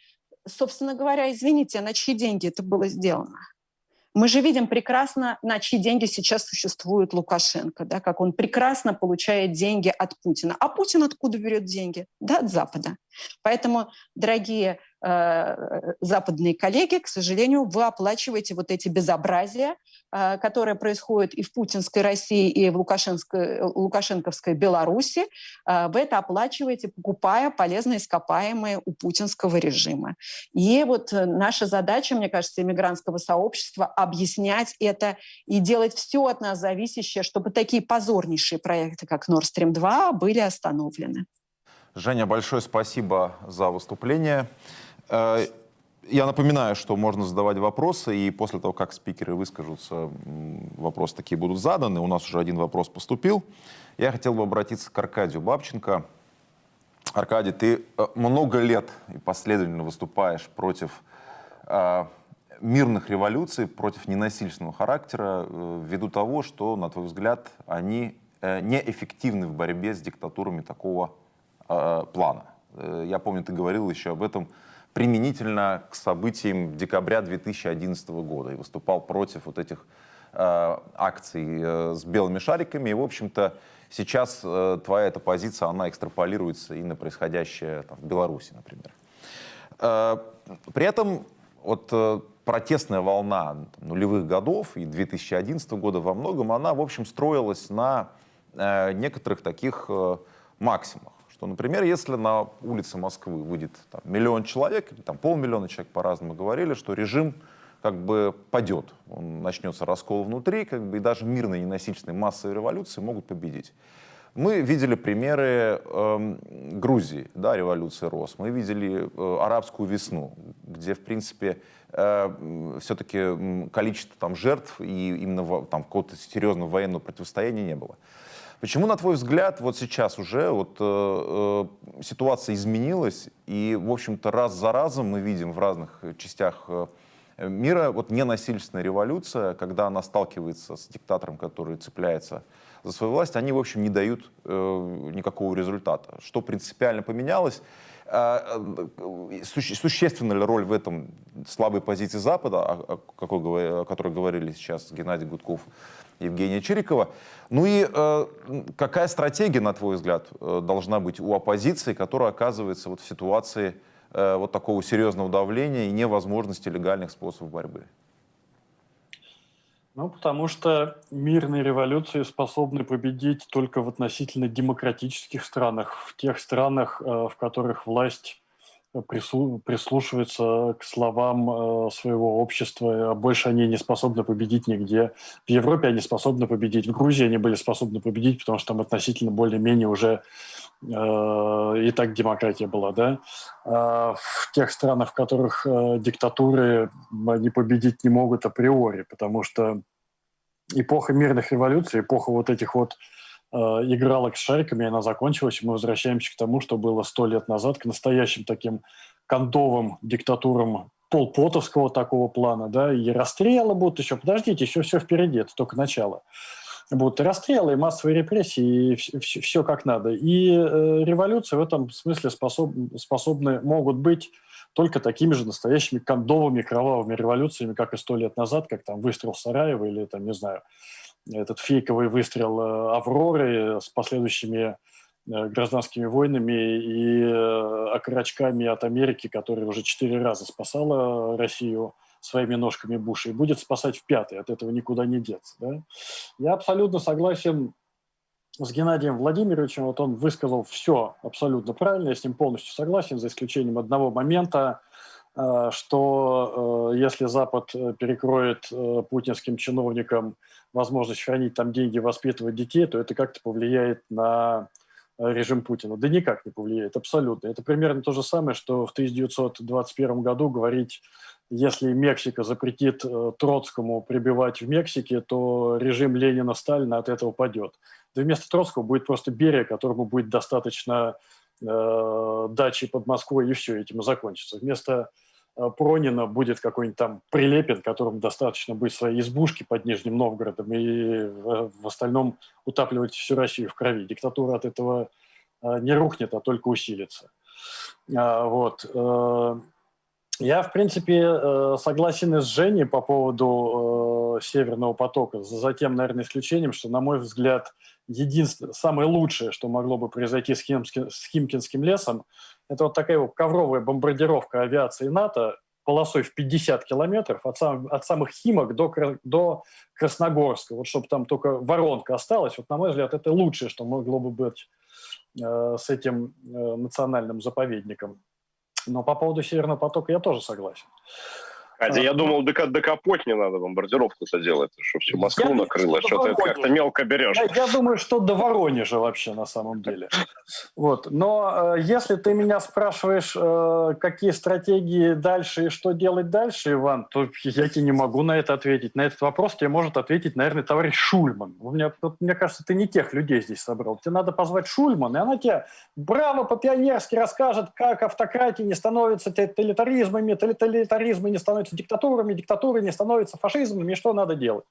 собственно говоря, извините, на чьи деньги это было сделано? Мы же видим прекрасно, на чьи деньги сейчас существует Лукашенко, да, как он прекрасно получает деньги от Путина. А Путин откуда берет деньги? Да, от Запада. Поэтому, дорогие Э, западные коллеги, к сожалению, вы оплачиваете вот эти безобразия, э, которые происходят и в путинской России, и в лукашенской, лукашенковской Беларуси. Э, вы это оплачиваете, покупая полезные ископаемые у путинского режима. И вот наша задача, мне кажется, иммигрантского сообщества объяснять это и делать все от нас зависящее, чтобы такие позорнейшие проекты, как Nord Stream 2, были остановлены.
Женя, большое спасибо за выступление. Э, я напоминаю, что можно задавать вопросы, и после того, как спикеры выскажутся, вопросы такие будут заданы. У нас уже один вопрос поступил. Я хотел бы обратиться к Аркадию Бабченко. Аркадий, ты э, много лет и последовательно выступаешь против э, мирных революций, против ненасильственного характера, ввиду того, что, на твой взгляд, они неэффективны в борьбе с диктатурами такого плана. Я помню, ты говорил еще об этом применительно к событиям декабря 2011 года и выступал против вот этих э, акций э, с белыми шариками. И, в общем-то, сейчас э, твоя эта позиция, она экстраполируется и на происходящее там, в Беларуси, например. Э, при этом вот э, протестная волна нулевых годов и 2011 года во многом, она, в общем, строилась на э, некоторых таких э, максимумах что, например, если на улице Москвы выйдет там, миллион человек, или там полмиллиона человек по-разному говорили, что режим как бы падет, он начнется раскол внутри, как бы и даже мирные ненасильственные массовые революции могут победить. Мы видели примеры э, Грузии, да, революции РОС, мы видели э, арабскую весну, где, в принципе, э, все-таки количество там жертв и именно там какого-то серьезного военного противостояния не было. Почему, на твой взгляд, вот сейчас уже вот, э, э, ситуация изменилась, и, в общем-то, раз за разом мы видим в разных частях э, мира вот ненасильственная революция, когда она сталкивается с диктатором, который цепляется за свою власть, они, в общем, не дают э, никакого результата. Что принципиально поменялось? А, э, существенна ли роль в этом слабой позиции Запада, о, какой, о которой говорили сейчас Геннадий Гудков, Евгения Чирикова. Ну и э, какая стратегия, на твой взгляд, э, должна быть у оппозиции, которая оказывается вот в ситуации э, вот такого серьезного давления и невозможности легальных способов борьбы?
Ну, потому что мирные революции способны победить только в относительно демократических странах, в тех странах, э, в которых власть прислушиваются к словам э, своего общества, а больше они не способны победить нигде. В Европе они способны победить, в Грузии они были способны победить, потому что там относительно более-менее уже э, и так демократия была, да. А в тех странах, в которых э, диктатуры, они победить не могут априори, потому что эпоха мирных революций, эпоха вот этих вот Э, игралок с шариками, она закончилась, и мы возвращаемся к тому, что было сто лет назад, к настоящим таким кондовым диктатурам полпотовского такого плана, да, и расстрелы будут еще, подождите, еще все впереди, это только начало. Будут и расстрелы, и массовые репрессии, и все, все как надо. И э, революции в этом смысле способ, способны, могут быть только такими же настоящими кондовыми кровавыми революциями, как и сто лет назад, как там выстрел Сараева или, там, не знаю, этот фейковый выстрел э, «Авроры» с последующими э, гражданскими войнами и э, окорочками от Америки, которая уже четыре раза спасала Россию своими ножками Буша и будет спасать в пятый, от этого никуда не деться. Да? Я абсолютно согласен с Геннадием Владимировичем, вот он высказал все абсолютно правильно, я с ним полностью согласен, за исключением одного момента, что если Запад перекроет путинским чиновникам возможность хранить там деньги, воспитывать детей, то это как-то повлияет на режим Путина? Да никак не повлияет, абсолютно. Это примерно то же самое, что в 1921 году говорить, если Мексика запретит э, Троцкому прибивать в Мексике, то режим Ленина-Сталина от этого падет. Да вместо Троцкого будет просто Берия, которому будет достаточно э, дачи под Москвой, и все, этим и закончится. Вместо э, Пронина будет какой-нибудь там Прилепин, которому достаточно будет своей избушки под Нижним Новгородом и в, в остальном утапливать всю Россию в крови. Диктатура от этого э, не рухнет, а только усилится. А, вот. Э, я, в принципе, э, согласен и с Женей по поводу э, Северного потока, за тем, наверное, исключением, что, на мой взгляд, единственное, самое лучшее, что могло бы произойти с Химкинским лесом, это вот такая вот ковровая бомбардировка авиации НАТО полосой в 50 километров от, сам, от самых Химок до, до Красногорска, вот чтобы там только воронка осталась, вот, на мой взгляд, это лучшее, что могло бы быть э, с этим э, национальным заповедником. Но по поводу Северного потока я тоже согласен.
Катя, я думал, до, до Капотни надо бомбардировку заделать, что всю Москву я накрыло, что ты как-то мелко берешь.
Я, я думаю, что до Воронежа вообще на самом деле. Вот. Но э, если ты меня спрашиваешь, э, какие стратегии дальше и что делать дальше, Иван, то я тебе не могу на это ответить. На этот вопрос тебе может ответить, наверное, товарищ Шульман. У меня, вот, мне кажется, ты не тех людей здесь собрал. Тебе надо позвать Шульман, и она тебе браво по-пионерски расскажет, как автократии не становятся тоталитаризмами, тоталитаризмы не становятся становятся диктатурами, диктатуры не становятся фашизмами, что надо делать?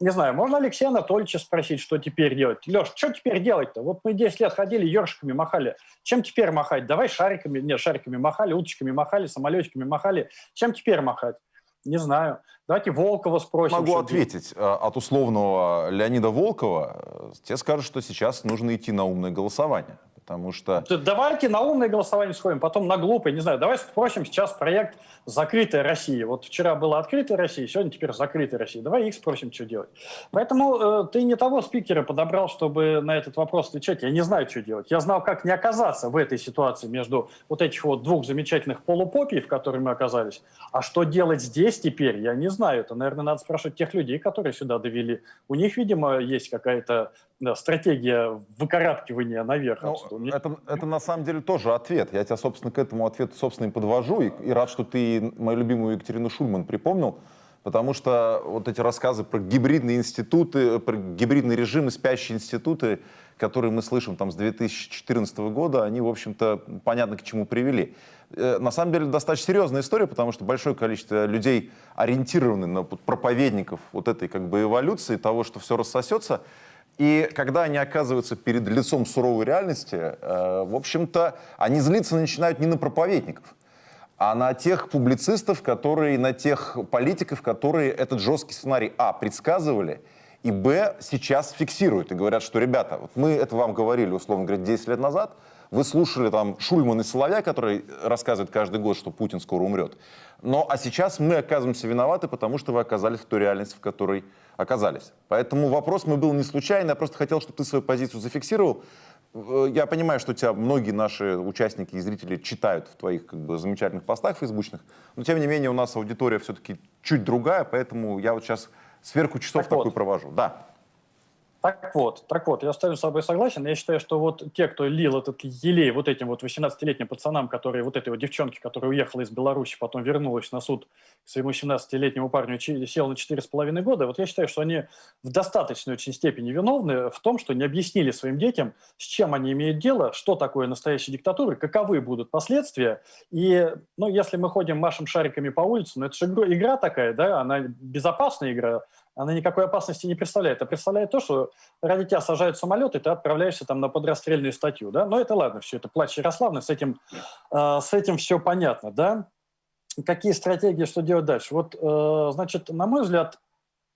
Не знаю, можно Алексея Анатольевича спросить, что теперь делать? Леш, что теперь делать-то? Вот мы 10 лет ходили, ершиками махали. Чем теперь махать? Давай шариками, нет, шариками махали, уточками махали, самолетиками махали. Чем теперь махать? Не знаю. Давайте Волкова спросим.
Могу ответить. Делать. От условного Леонида Волкова тебе скажут, что сейчас нужно идти на умное голосование. Потому что...
Давайте на умное голосование сходим, потом на глупое, не знаю. Давай спросим сейчас проект «Закрытая Россия». Вот вчера была открытая Россия, сегодня теперь закрытая Россия. Давай их спросим, что делать. Поэтому э, ты не того спикера подобрал, чтобы на этот вопрос отвечать. Я не знаю, что делать. Я знал, как не оказаться в этой ситуации между вот этих вот двух замечательных полупопий, в которой мы оказались. А что делать здесь теперь, я не знаю. Это, наверное, надо спрашивать тех людей, которые сюда довели. У них, видимо, есть какая-то да, стратегия выкарабкивания наверх.
Ну, это, это на самом деле тоже ответ. Я тебя, собственно, к этому ответу, собственно, и подвожу. И, и рад, что ты мою любимую Екатерину Шульман припомнил. Потому что вот эти рассказы про гибридные институты, про гибридные режимы, спящие институты, которые мы слышим там с 2014 года, они, в общем-то, понятно к чему привели. Э, на самом деле достаточно серьезная история, потому что большое количество людей ориентированы на проповедников вот этой как бы эволюции, того, что все рассосется. И когда они оказываются перед лицом суровой реальности, э, в общем-то, они злиться начинают не на проповедников, а на тех публицистов, которые, на тех политиков, которые этот жесткий сценарий, а, предсказывали, и, б, сейчас фиксируют и говорят, что, ребята, вот мы это вам говорили, условно говоря, 10 лет назад, вы слушали там Шульман и Соловья, который рассказывает каждый год, что Путин скоро умрет. Но а сейчас мы оказываемся виноваты, потому что вы оказались в той реальности, в которой оказались. Поэтому вопрос мой был не случайный, я просто хотел, чтобы ты свою позицию зафиксировал. Э, я понимаю, что тебя многие наши участники и зрители читают в твоих как бы, замечательных постах фейсбучных, но тем не менее у нас аудитория все-таки чуть другая, поэтому я вот сейчас сверху часов так такую вот. провожу. Да.
Так вот, так вот, я с собой согласен. Я считаю, что вот те, кто лил этот елей вот этим вот 18-летним пацанам, которые, вот этой вот девчонке, которая уехала из Беларуси, потом вернулась на суд к своему 17-летнему парню и села на 4,5 года, вот я считаю, что они в достаточной очень степени виновны в том, что не объяснили своим детям, с чем они имеют дело, что такое настоящая диктатура, каковы будут последствия. И, ну, если мы ходим, машем шариками по улице, ну, это же игра такая, да, она безопасная игра, она никакой опасности не представляет. А представляет то, что ради тебя сажают самолет, и ты отправляешься там на подрастрельную статью, да? Но это ладно, все это плач Ярославна, с этим, э, с этим все понятно, да? Какие стратегии, что делать дальше? Вот, э, значит, на мой взгляд,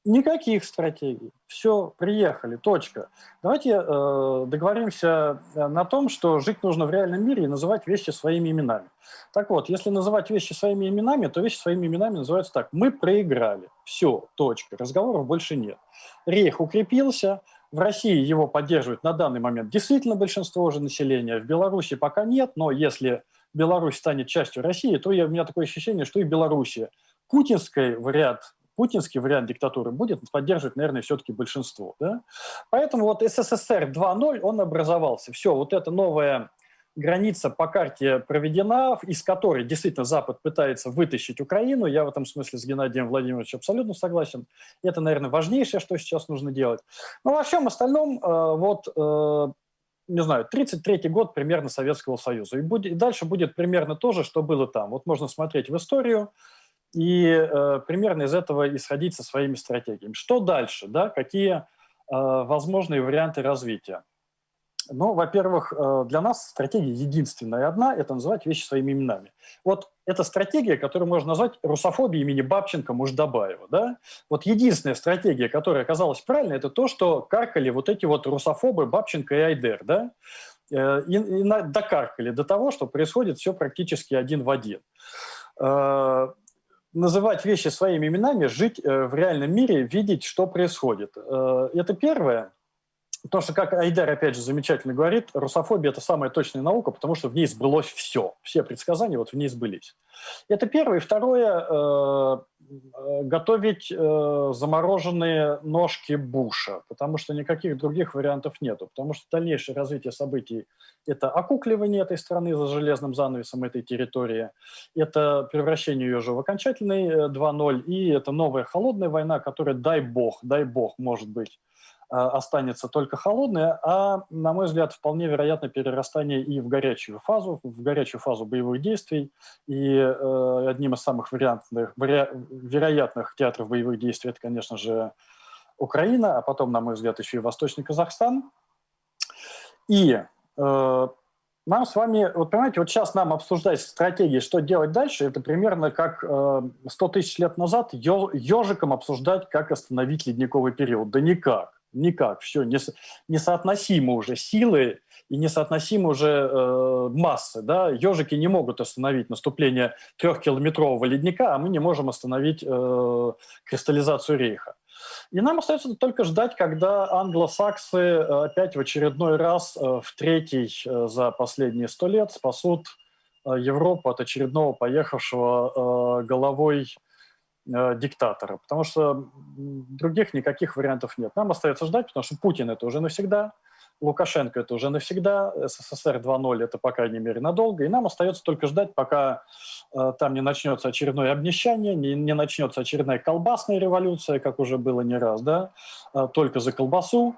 Никаких стратегий. Все, приехали, точка. Давайте э, договоримся э, на том, что жить нужно в реальном мире и называть вещи своими именами. Так вот, если называть вещи своими именами, то вещи своими именами называются так. Мы проиграли. Все, точка. Разговоров больше нет. Рейх укрепился, в России его поддерживает на данный момент действительно большинство уже населения. В Беларуси пока нет, но если Беларусь станет частью России, то я, у меня такое ощущение, что и в Беларуси путинской в ряд путинский вариант диктатуры будет поддерживать, наверное, все-таки большинство. Да? Поэтому вот СССР 2.0, он образовался. Все, вот эта новая граница по карте проведена, из которой действительно Запад пытается вытащить Украину. Я в этом смысле с Геннадием Владимировичем абсолютно согласен. Это, наверное, важнейшее, что сейчас нужно делать. Но во всем остальном, э, вот, э, не знаю, 33 год примерно Советского Союза. И, будет, и дальше будет примерно то же, что было там. Вот можно смотреть в историю и э, примерно из этого исходить со своими стратегиями. Что дальше? Да? Какие возможные варианты развития? Ну, во-первых, э, для нас стратегия единственная одна – это называть вещи своими именами. Вот эта стратегия, которую можно назвать русофобией имени Бабченко, Муждабаева. Да? Вот единственная стратегия, которая оказалась правильной, это то, что каркали вот эти вот русофобы Бабченко и Айдер. Да? Э, и, и докаркали до того, что происходит все практически один в один. Э, называть вещи своими именами, жить в реальном мире, видеть, что происходит. Это первое. Потому что, как Айдар опять же замечательно говорит, русофобия – это самая точная наука, потому что в ней сбылось все. Все предсказания вот в ней сбылись. Это первое. И второе э, э, готовить э, замороженные ножки Буша, потому что никаких других вариантов нету. Потому что дальнейшее развитие событий – это окукливание этой страны за железным занавесом этой территории, это превращение ее же в окончательный 2.0, и это новая холодная война, которая, дай бог, дай бог, может быть, останется только холодная, а, на мой взгляд, вполне вероятно перерастание и в горячую фазу, в горячую фазу боевых действий. И э, одним из самых вариантных, веро, вероятных театров боевых действий это, конечно же, Украина, а потом, на мой взгляд, еще и Восточный Казахстан. И э, нам с вами, вот понимаете, вот сейчас нам обсуждать стратегии, что делать дальше, это примерно как э, 100 тысяч лет назад ежиком обсуждать, как остановить ледниковый период. Да никак никак, все, нес, несоотносимы уже силы и несоотносимы уже э, массы. Да? Ежики не могут остановить наступление трехкилометрового ледника, а мы не можем остановить э, кристаллизацию рейха. И нам остается только ждать, когда англосаксы э, опять в очередной раз, э, в третий э, за последние сто лет, спасут Европу от очередного поехавшего головой диктатора, потому что других никаких вариантов нет. Нам остается ждать, потому что Путин это уже навсегда, Лукашенко это уже навсегда, СССР 2.0 это, по крайней мере, надолго, и нам остается только ждать, пока э, там не начнется очередное обнищание, не, не начнется очередная колбасная революция, как уже было не раз, да, э, только за колбасу,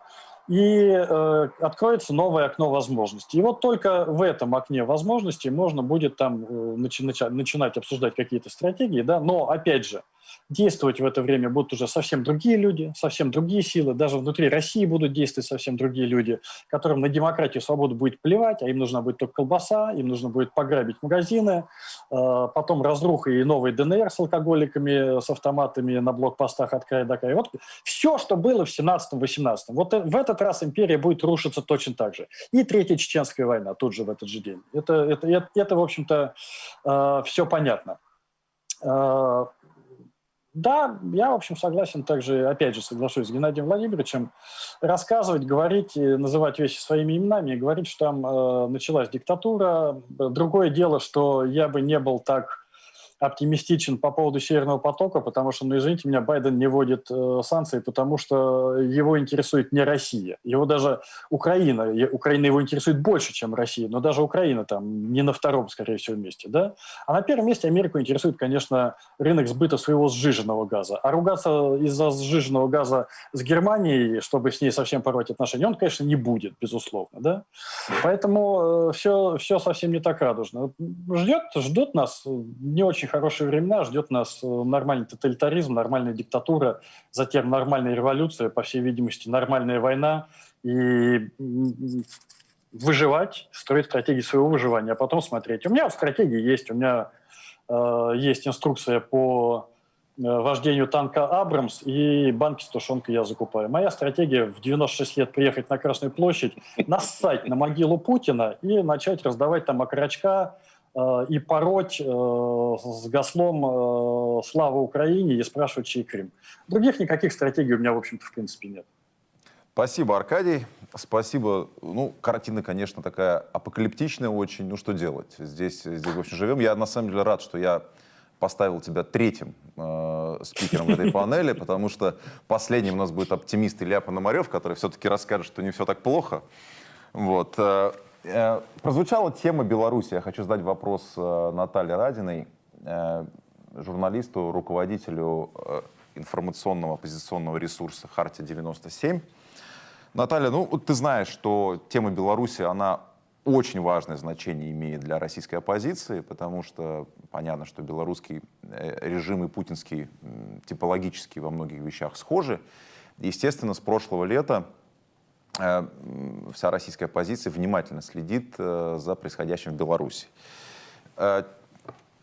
и э, откроется новое окно возможностей. И вот только в этом окне возможностей можно будет там э, начи- начинать обсуждать какие-то стратегии, да, но, опять же, действовать в это время будут уже совсем другие люди, совсем другие силы. Даже внутри России будут действовать совсем другие люди, которым на демократию, свободу будет плевать, а им нужна будет только колбаса, им нужно будет пограбить магазины, э, потом разруха и новый ДНР с алкоголиками, с автоматами на блокпостах от края до края. Вот все, что было в 17-18. Вот в этот раз империя будет рушиться точно так же. И Третья Чеченская война тут же в этот же день. Это, это, это, это в общем-то, э, все понятно. Э, да, я, в общем, согласен также, опять же, соглашусь с Геннадием Владимировичем, рассказывать, говорить, называть вещи своими именами, говорить, что там э, началась диктатура. Другое дело, что я бы не был так оптимистичен по поводу Северного потока, потому что, ну, извините меня, Байден не вводит э, санкции, потому что его интересует не Россия. Его даже Украина, Украина его интересует больше, чем Россия, но даже Украина там не на втором, скорее всего, месте, да? А на первом месте Америку интересует, конечно, рынок сбыта своего сжиженного газа. А ругаться из-за сжиженного газа с Германией, чтобы с ней совсем порвать отношения, он, конечно, не будет, безусловно, да? Поэтому э, все, все совсем не так радужно. Ждет, ждут нас не очень очень хорошие времена, ждет нас э, нормальный тоталитаризм, нормальная диктатура, затем нормальная революция, по всей видимости, нормальная война, и выживать, строить стратегии своего выживания, а потом смотреть. У меня стратегии есть, у меня э, есть инструкция по э, вождению танка «Абрамс» и банки с тушенкой я закупаю. Моя стратегия в 96 лет приехать на Красную площадь, нассать на могилу Путина и начать раздавать там окорочка, и пороть э, с гаслом э, «Слава Украине» и спрашивать, чей Крым. Других никаких стратегий у меня, в общем-то, в принципе, нет.
Спасибо, Аркадий. Спасибо. Ну, картина, конечно, такая апокалиптичная очень. Ну, что делать? Здесь, здесь в общем, живем. Я, на самом деле, рад, что я поставил тебя третьим э, спикером в этой панели, потому что последним у нас будет оптимист Илья Пономарев, который все-таки расскажет, что не все так плохо. Вот. Э, прозвучала тема Беларуси. Я хочу задать вопрос э, Наталье Радиной, э, журналисту, руководителю информационного оппозиционного ресурса «Хартия-97». Наталья, ну ты знаешь, что тема Беларуси, она очень важное значение имеет для российской оппозиции, потому что понятно, что белорусский режим и путинский типологически во многих вещах схожи. Естественно, с прошлого лета вся российская оппозиция внимательно следит э, за происходящим в Беларуси.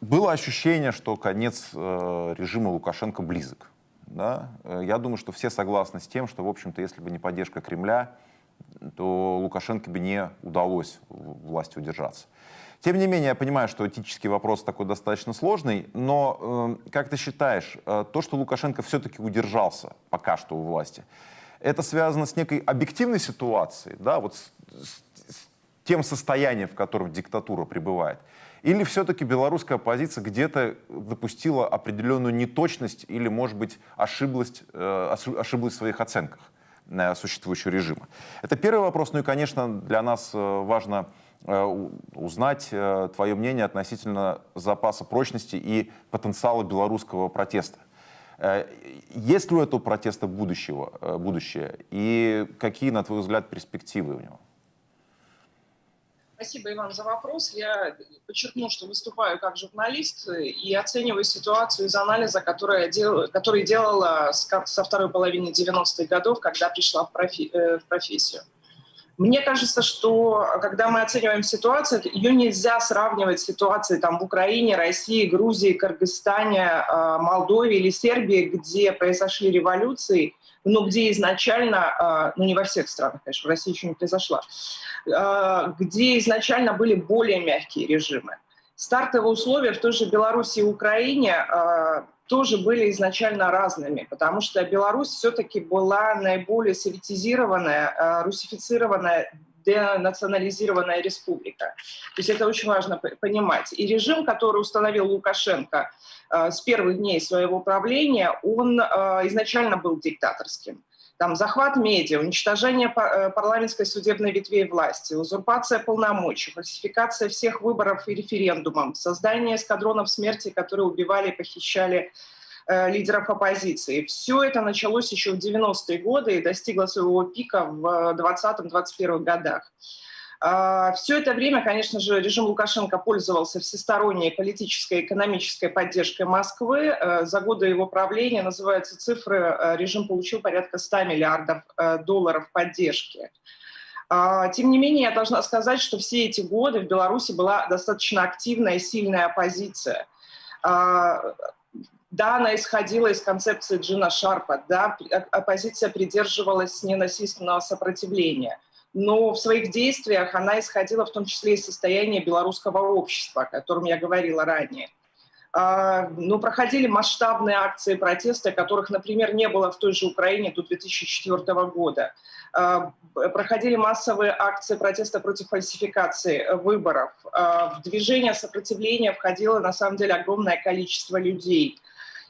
Было ощущение, что конец режима Лукашенко близок. Да? Я думаю, что все согласны с тем, что, в общем-то, если бы не поддержка Кремля, то Лукашенко бы не удалось власти удержаться. Тем не менее, я понимаю, что этический вопрос такой достаточно сложный, но э, как ты считаешь, э, то, что Лукашенко все-таки удержался пока что у власти, это связано с некой объективной ситуацией, да, вот с, с, с тем состоянием, в котором диктатура пребывает? Или все-таки белорусская оппозиция где-то допустила определенную неточность или, может быть, ошиблась, э, ошиблась в своих оценках? существующего режима. Это первый вопрос. Ну и, конечно, для нас э, важно э, узнать э, твое мнение относительно запаса прочности и потенциала белорусского протеста. Есть ли у этого протеста будущего, будущее? И какие, на твой взгляд, перспективы у него?
Спасибо, Иван, за вопрос. Я подчеркну, что выступаю как журналист и оцениваю ситуацию из анализа, который, я дел, который делала со второй половины 90-х годов, когда пришла в, профи, э, в профессию. Мне кажется, что когда мы оцениваем ситуацию, ее нельзя сравнивать с ситуацией там, в Украине, России, Грузии, Кыргызстане, э, Молдове или Сербии, где произошли революции, но где изначально, э, ну не во всех странах, конечно, в России еще не произошла, э, где изначально были более мягкие режимы. Стартовые условия в той же Беларуси и Украине тоже были изначально разными, потому что Беларусь все-таки была наиболее советизированная, э, русифицированная, денационализированная республика. То есть это очень важно понимать. И режим, который установил Лукашенко э, с первых дней своего правления, он э, изначально был диктаторским там захват медиа, уничтожение э, парламентской судебной ветвей власти, узурпация полномочий, фальсификация всех выборов и референдумов, создание эскадронов смерти, которые убивали и похищали э, лидеров оппозиции. Все это началось еще в 90-е годы и достигло своего пика в 20-21 годах. А, Все это время, конечно же, режим Лукашенко пользовался всесторонней политической и экономической поддержкой Москвы. Э, за годы его правления, называются цифры, э, режим получил порядка 100 миллиардов э, долларов поддержки. А, тем не менее, я должна сказать, что все эти годы в Беларуси была достаточно активная и сильная оппозиция. А, да, она исходила из концепции Джина Шарпа, да, оппозиция придерживалась ненасильственного сопротивления – но в своих действиях она исходила в том числе из состояния белорусского общества, о котором я говорила ранее. А, ну, проходили масштабные акции протеста, которых, например, не было в той же Украине до 2004 года. А, проходили массовые акции протеста против фальсификации выборов. А, в движение сопротивления входило, на самом деле, огромное количество людей –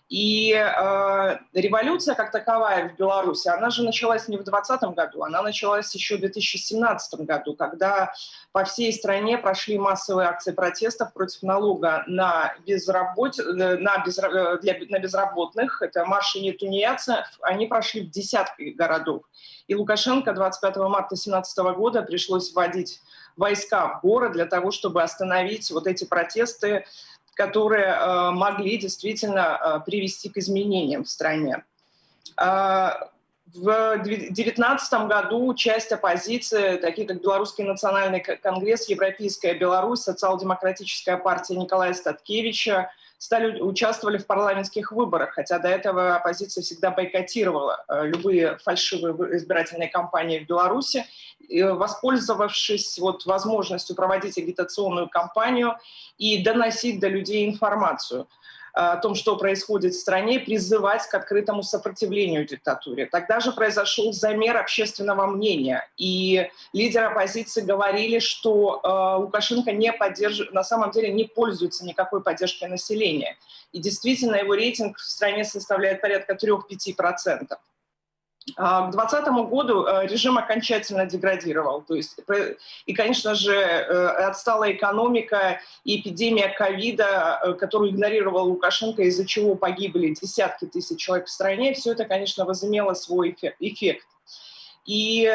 и э, революция как таковая в Беларуси, она же началась не в 2020 году, она началась еще в 2017 году, когда по всей стране прошли массовые акции протестов против налога на, безработ... Э, на, безра... Э, для... на безработных. Это марши нетунеядцев, они прошли в десятки городов. И Лукашенко 25 марта 2017 года пришлось вводить войска в город для того, чтобы остановить вот эти протесты, которые э, могли действительно э, привести к изменениям в стране. Э, в 2019 году часть оппозиции, такие как Белорусский национальный конгресс, Европейская Беларусь, Социал-демократическая партия Николая Статкевича, стали, участвовали в парламентских выборах, хотя до этого оппозиция всегда бойкотировала э, любые фальшивые избирательные кампании в Беларуси, воспользовавшись вот возможностью проводить агитационную кампанию и доносить до людей информацию. О том, что происходит в стране, призывать к открытому сопротивлению диктатуре. Тогда же произошел замер общественного мнения, и лидеры оппозиции говорили, что э, Лукашенко не поддерживает, на самом деле не пользуется никакой поддержкой населения. И действительно его рейтинг в стране составляет порядка 3-5%. А, к 2020 году э, режим окончательно деградировал. То есть, и, конечно же, э, отстала экономика и эпидемия ковида, э, которую игнорировал Лукашенко, из-за чего погибли десятки тысяч человек в стране, все это, конечно, возымело свой эффект. И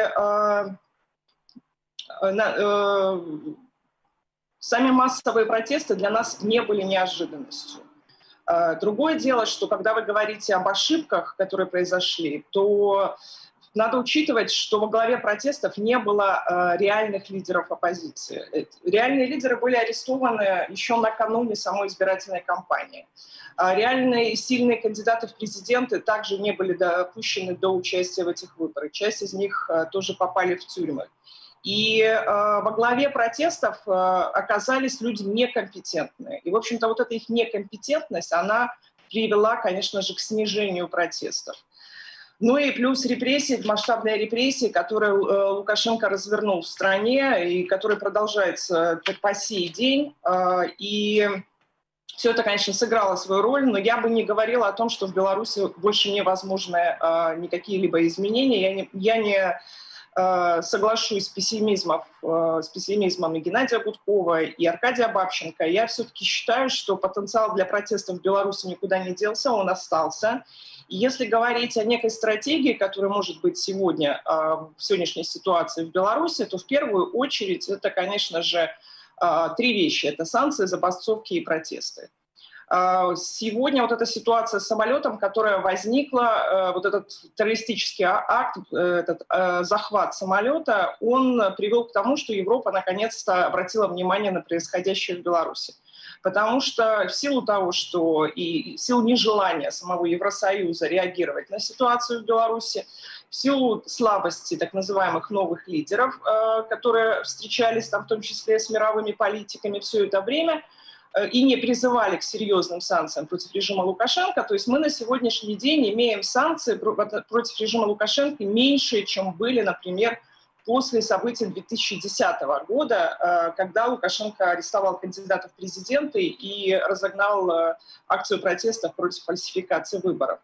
сами массовые протесты для нас не были неожиданностью. А, другое дело, что когда вы говорите об ошибках, которые произошли, то надо учитывать, что во главе протестов не было э, реальных лидеров оппозиции. Э, реальные лидеры были арестованы еще накануне самой избирательной кампании. А реальные сильные кандидаты в президенты также не были допущены до участия в этих выборах. Часть из них э, тоже попали в тюрьмы. И э, во главе протестов э, оказались люди некомпетентные. И, в общем-то, вот эта их некомпетентность, она привела, конечно же, к снижению протестов. Ну и плюс репрессии, масштабные репрессии, которые э, Лукашенко развернул в стране и которые продолжаются по сей день. Э, и все это, конечно, сыграло свою роль, но я бы не говорила о том, что в Беларуси больше невозможны э, никакие либо изменения. Я не, я не Э, соглашусь с, пессимизмом, э, с пессимизмом и Геннадия Гудкова, и Аркадия Бабченко. Я все-таки считаю, что потенциал для протестов в Беларуси никуда не делся, он остался. И если говорить о некой стратегии, которая может быть сегодня э, в сегодняшней ситуации в Беларуси, то в первую очередь это, конечно же, три вещи. Это санкции, забастовки и протесты. А, сегодня вот эта ситуация с самолетом, которая возникла, э, вот этот террористический а, акт, э, этот э, захват самолета, он привел к тому, что Европа наконец-то обратила внимание на происходящее в Беларуси. Потому что в силу того, что и в силу нежелания самого Евросоюза реагировать на ситуацию в Беларуси, в силу слабости так называемых новых лидеров, которые встречались там в том числе с мировыми политиками все это время – и не призывали к серьезным санкциям против режима Лукашенко. То есть мы на сегодняшний день имеем санкции против режима Лукашенко меньше, чем были, например, после событий 2010 года, э, когда Лукашенко арестовал кандидатов в президенты и разогнал э, акцию протестов против фальсификации выборов.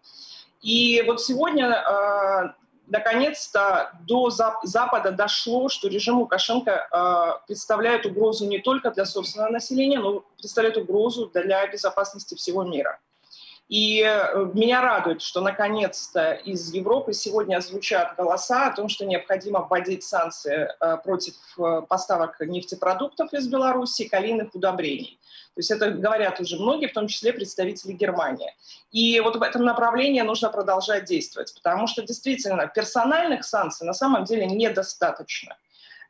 И вот сегодня наконец-то до Запада дошло, что режим Лукашенко э, представляет угрозу не только для собственного населения, но представляет угрозу для безопасности всего мира. И э, меня радует, что наконец-то из Европы сегодня звучат голоса о том, что необходимо вводить санкции э, против э, поставок нефтепродуктов из Беларуси калийных удобрений. То есть это говорят уже многие, в том числе представители Германии. И вот в этом направлении нужно продолжать действовать, потому что действительно персональных санкций на самом деле недостаточно.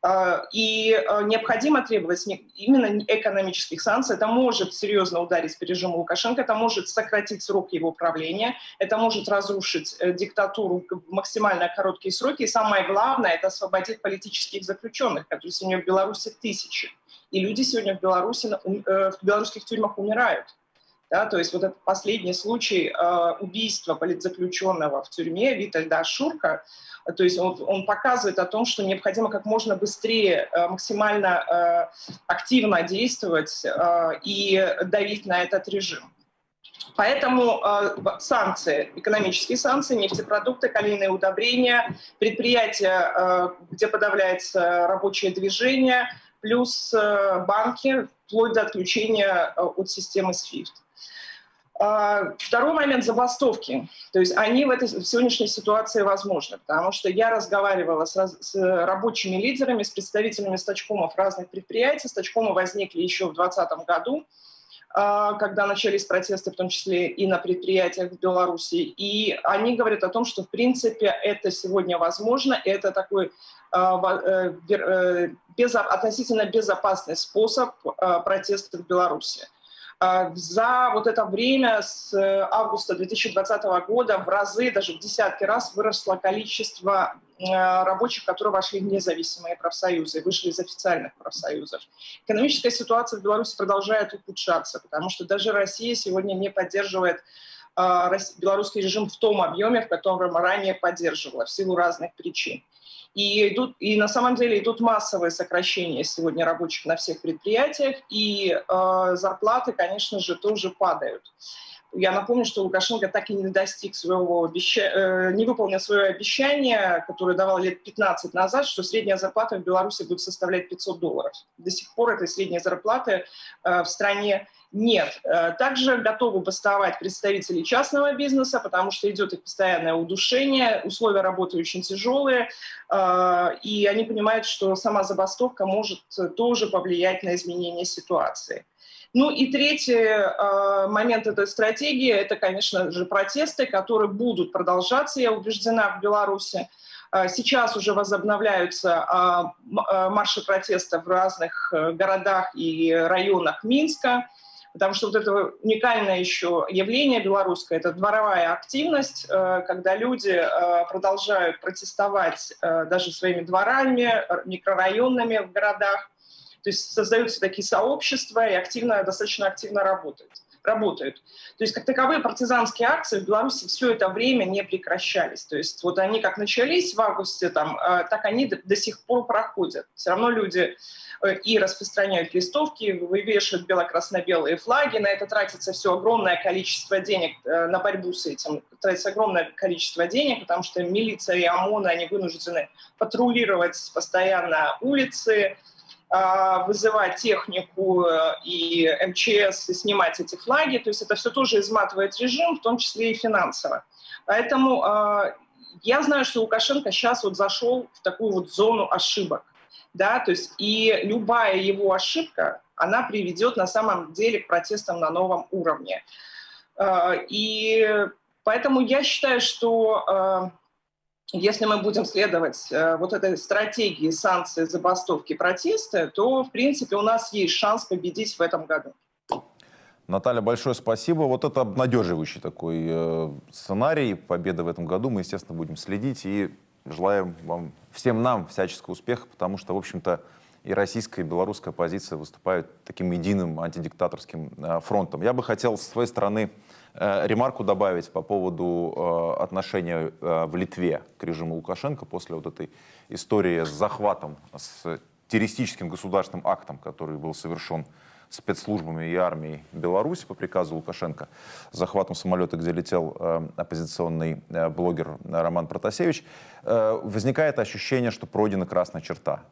А, и а, необходимо требовать именно экономических санкций. Это может серьезно ударить по режиму Лукашенко, это может сократить срок его правления, это может разрушить э, диктатуру в максимально короткие сроки. И самое главное, это освободить политических заключенных, которые сегодня в Беларуси тысячи. И люди сегодня в Беларуси, э, в белорусских тюрьмах умирают. Да, то есть вот этот последний случай э, убийства политзаключенного в тюрьме Витальда Шурка, то есть он, он показывает о том, что необходимо как можно быстрее, э, максимально э, активно действовать э, и давить на этот режим. Поэтому э, санкции, экономические санкции, нефтепродукты, калийные удобрения, предприятия, э, где подавляется рабочее движение, плюс э, банки, вплоть до отключения э, от системы SWIFT. А, второй момент – забастовки. То есть они в, этой, в сегодняшней ситуации возможны, потому что я разговаривала с, с рабочими лидерами, с представителями стачкомов разных предприятий. Стачкомы возникли еще в 2020 году, а, когда начались протесты, в том числе и на предприятиях в Беларуси. И они говорят о том, что, в принципе, это сегодня возможно, это такой а, э, э, без, относительно безопасный способ протеста в Беларуси. А, за вот это время с э, августа 2020 года в разы, даже в десятки раз выросло количество э, рабочих, которые вошли в независимые профсоюзы, вышли из официальных профсоюзов. Экономическая ситуация в Беларуси продолжает ухудшаться, потому что даже Россия сегодня не поддерживает белорусский режим в том объеме, в котором ранее поддерживала, в силу разных причин. И, идут, и на самом деле идут массовые сокращения сегодня рабочих на всех предприятиях, и э, зарплаты, конечно же, тоже падают. Я напомню, что Лукашенко так и не достиг своего обещания, э, не выполнил свое обещание, которое давал лет 15 назад, что средняя зарплата в Беларуси будет составлять 500 долларов. До сих пор этой средней зарплаты э, в стране нет. Э, также готовы бастовать представители частного бизнеса, потому что идет их постоянное удушение, условия работы очень тяжелые, э, и они понимают, что сама забастовка может тоже повлиять на изменение ситуации. Ну и третий э, момент этой стратегии – это, конечно же, протесты, которые будут продолжаться, я убеждена, в Беларуси. Сейчас уже возобновляются марши протеста в разных городах и районах Минска. Потому что вот это уникальное еще явление белорусское, это дворовая активность, э, когда люди э, продолжают протестовать э, даже своими дворами, микрорайонами в городах. То есть создаются такие сообщества и активно, достаточно активно работают работают. То есть как таковые партизанские акции в Беларуси все это время не прекращались. То есть вот они как начались в августе, там, так они до, до сих пор проходят. Все равно люди Э, и распространяют листовки, вывешивают бело-красно-белые флаги. На это тратится все огромное количество денег э, на борьбу с этим. Тратится огромное количество денег, потому что милиция и ОМОН, они вынуждены патрулировать постоянно улицы, а, вызывать технику э, и МЧС и снимать эти флаги. То есть это все тоже изматывает режим, в том числе и финансово. Поэтому я знаю, что Лукашенко сейчас вот зашел в такую вот зону ошибок да, то есть и любая его ошибка, она приведет на самом деле к протестам на новом уровне. А, и поэтому я считаю, что а, если мы будем следовать а, вот этой стратегии санкций, забастовки, протеста, то, в принципе, у нас есть шанс победить в этом году.
Наталья, большое спасибо. Вот это обнадеживающий такой э, сценарий победы в этом году. Мы, естественно, будем следить и Желаем вам, всем нам всяческого успеха, потому что, в общем-то, и российская, и белорусская оппозиция выступают таким единым антидиктаторским э, фронтом. Я бы хотел с своей стороны э, ремарку добавить по поводу э, отношения в Литве к режиму Лукашенко после вот этой истории с захватом, с террористическим государственным актом, который был совершен спецслужбами и армией Беларуси по приказу Лукашенко, захватом самолета, где летел э, оппозиционный э, блогер Роман Протасевич, э, возникает ощущение, что пройдена красная черта.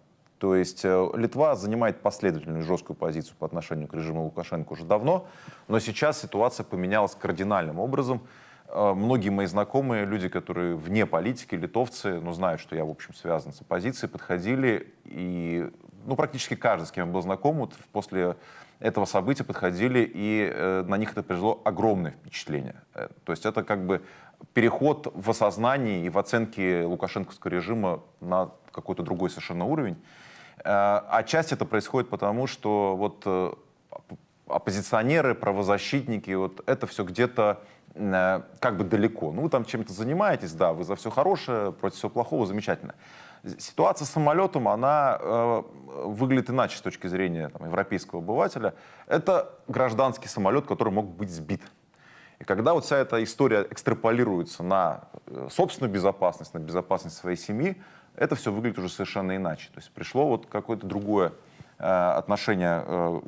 То есть э, Литва занимает последовательную жесткую позицию по отношению к режиму Лукашенко уже давно, но сейчас ситуация поменялась кардинальным образом. Э, многие мои знакомые, люди, которые вне политики, литовцы, но знают, что я, в общем, связан с оппозицией, подходили и ну, практически каждый, с кем я был знаком, вот после этого события подходили, и э, на них это произвело огромное впечатление. Э, то есть это как бы переход в осознании и в оценке лукашенковского режима на какой-то другой совершенно уровень. Э, отчасти это происходит потому, что вот э, оппозиционеры, правозащитники, вот это все где-то э, как бы далеко. Ну, вы там чем-то занимаетесь, да, вы за все хорошее, против всего плохого, замечательно. Ситуация с самолетом, она э, выглядит иначе с точки зрения там, европейского обывателя. Это гражданский самолет, который мог быть сбит. И когда вот вся эта история экстраполируется на собственную безопасность, на безопасность своей семьи, это все выглядит уже совершенно иначе. То есть пришло вот какое-то другое э, отношение э,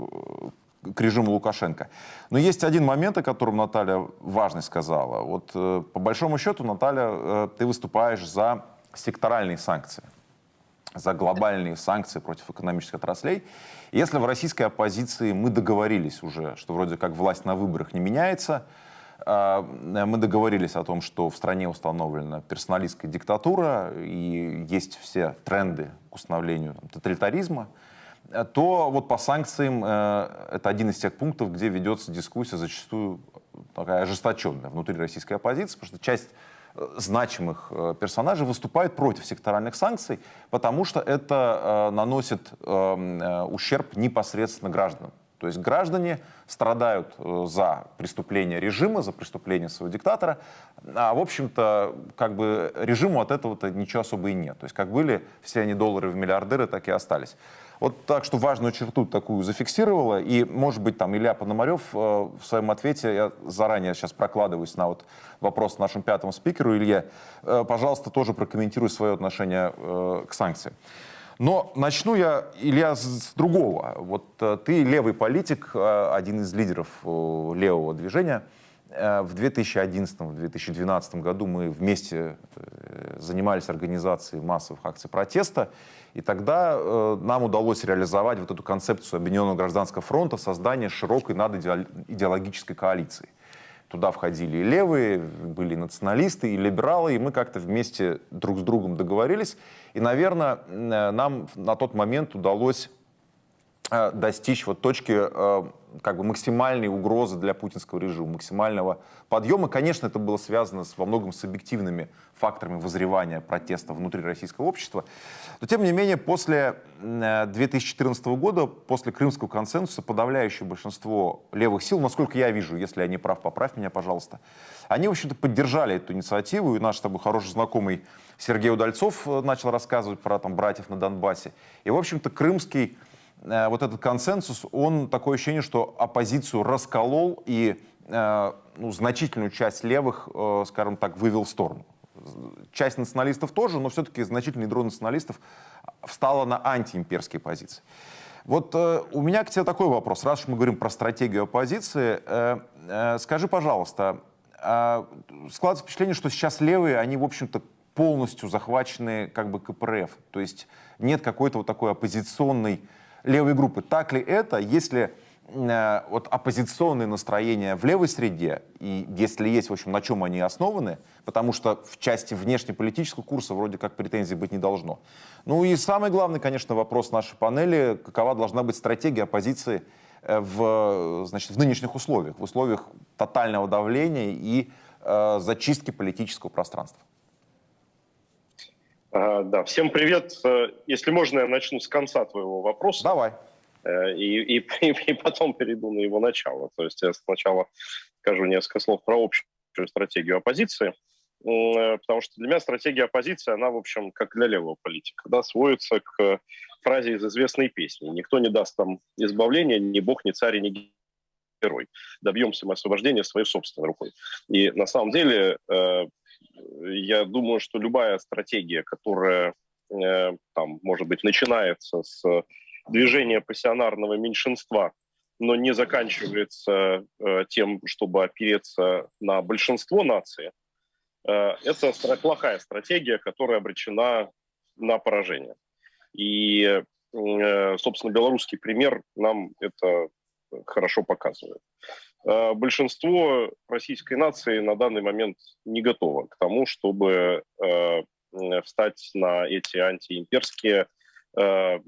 к режиму Лукашенко. Но есть один момент, о котором Наталья важно сказала. Вот э, по большому счету, Наталья, э, ты выступаешь за секторальные санкции, за глобальные санкции против экономических отраслей. Если в российской оппозиции мы договорились уже, что вроде как власть на выборах не меняется, мы договорились о том, что в стране установлена персоналистская диктатура и есть все тренды к установлению там, тоталитаризма, то вот по санкциям э, это один из тех пунктов, где ведется дискуссия зачастую такая ожесточенная внутри российской оппозиции, потому что часть значимых э, персонажей выступают против секторальных санкций, потому что это э, наносит эм, э, ущерб непосредственно гражданам. То есть граждане страдают э, за преступление режима, за преступление своего диктатора, а, в общем-то, как бы режиму от этого-то ничего особо и нет. То есть как были все они доллары в миллиардеры, так и остались. Вот так что важную черту такую зафиксировала, и, может быть, там Илья Пономарев э, в своем ответе, я заранее сейчас прокладываюсь на вот вопрос нашему пятому спикеру, Илья, э, пожалуйста, тоже прокомментируй свое отношение э, к санкциям. Но начну я, Илья, с другого. Вот э, ты левый политик, э, один из лидеров э, левого движения. В 2011-2012 году мы вместе занимались организацией массовых акций протеста, и тогда нам удалось реализовать вот эту концепцию Объединенного гражданского фронта, создание широкой надидеологической коалиции. Туда входили и левые, были и националисты, и либералы, и мы как-то вместе друг с другом договорились. И, наверное, э, нам на тот момент удалось э, достичь вот точки э, как бы максимальной угрозы для путинского режима, максимального подъема. Конечно, это было связано с, во многом с объективными факторами возревания протеста внутри российского общества. Но, тем не менее, после 2014 года, после Крымского консенсуса, подавляющее большинство левых сил, насколько я вижу, если я не прав, поправь меня, пожалуйста, они, в общем-то, поддержали эту инициативу, и наш с тобой хороший знакомый Сергей Удальцов начал рассказывать про там, братьев на Донбассе. И, в общем-то, крымский Э, вот этот консенсус, он такое ощущение, что оппозицию расколол и э, ну, значительную часть левых, э, скажем так, вывел в сторону. Часть националистов тоже, но все-таки значительный дрон националистов встала на антиимперские позиции. Вот э, у меня к тебе такой вопрос. Раз уж мы говорим про стратегию оппозиции, э, э, скажи, пожалуйста, э, складывается впечатление, что сейчас левые, они, в общем-то, полностью захвачены как бы КПРФ. То есть нет какой-то вот такой оппозиционной левой группы. Так ли это, если э, вот оппозиционные настроения в левой среде, и если есть, в общем, на чем они основаны, потому что в части внешнеполитического курса вроде как претензий быть не должно. Ну и самый главный, конечно, вопрос нашей панели, какова должна быть стратегия оппозиции э, в, значит, в нынешних условиях, в условиях тотального давления и э, зачистки политического пространства.
Да, всем привет. Э, если можно, я начну с конца твоего вопроса.
Давай.
Э, и, и, и потом перейду на его начало. То есть я сначала скажу несколько слов про общую стратегию оппозиции, э, потому что для меня стратегия оппозиции, она, в общем, как для левого политика, да, сводится к фразе из известной песни. Никто не даст там избавления, ни бог, ни царь, ни герой. Добьемся мы освобождения своей собственной рукой. И на самом деле я думаю, что любая стратегия, которая э, там, может быть, начинается с движения пассионарного меньшинства, но не заканчивается э, тем, чтобы опереться на большинство нации, э, это плохая стратегия, которая обречена на поражение. И, собственно, белорусский пример нам это хорошо показывает. Э, большинство российской нации на данный момент не готово к тому, чтобы э, встать на эти антиимперские, э,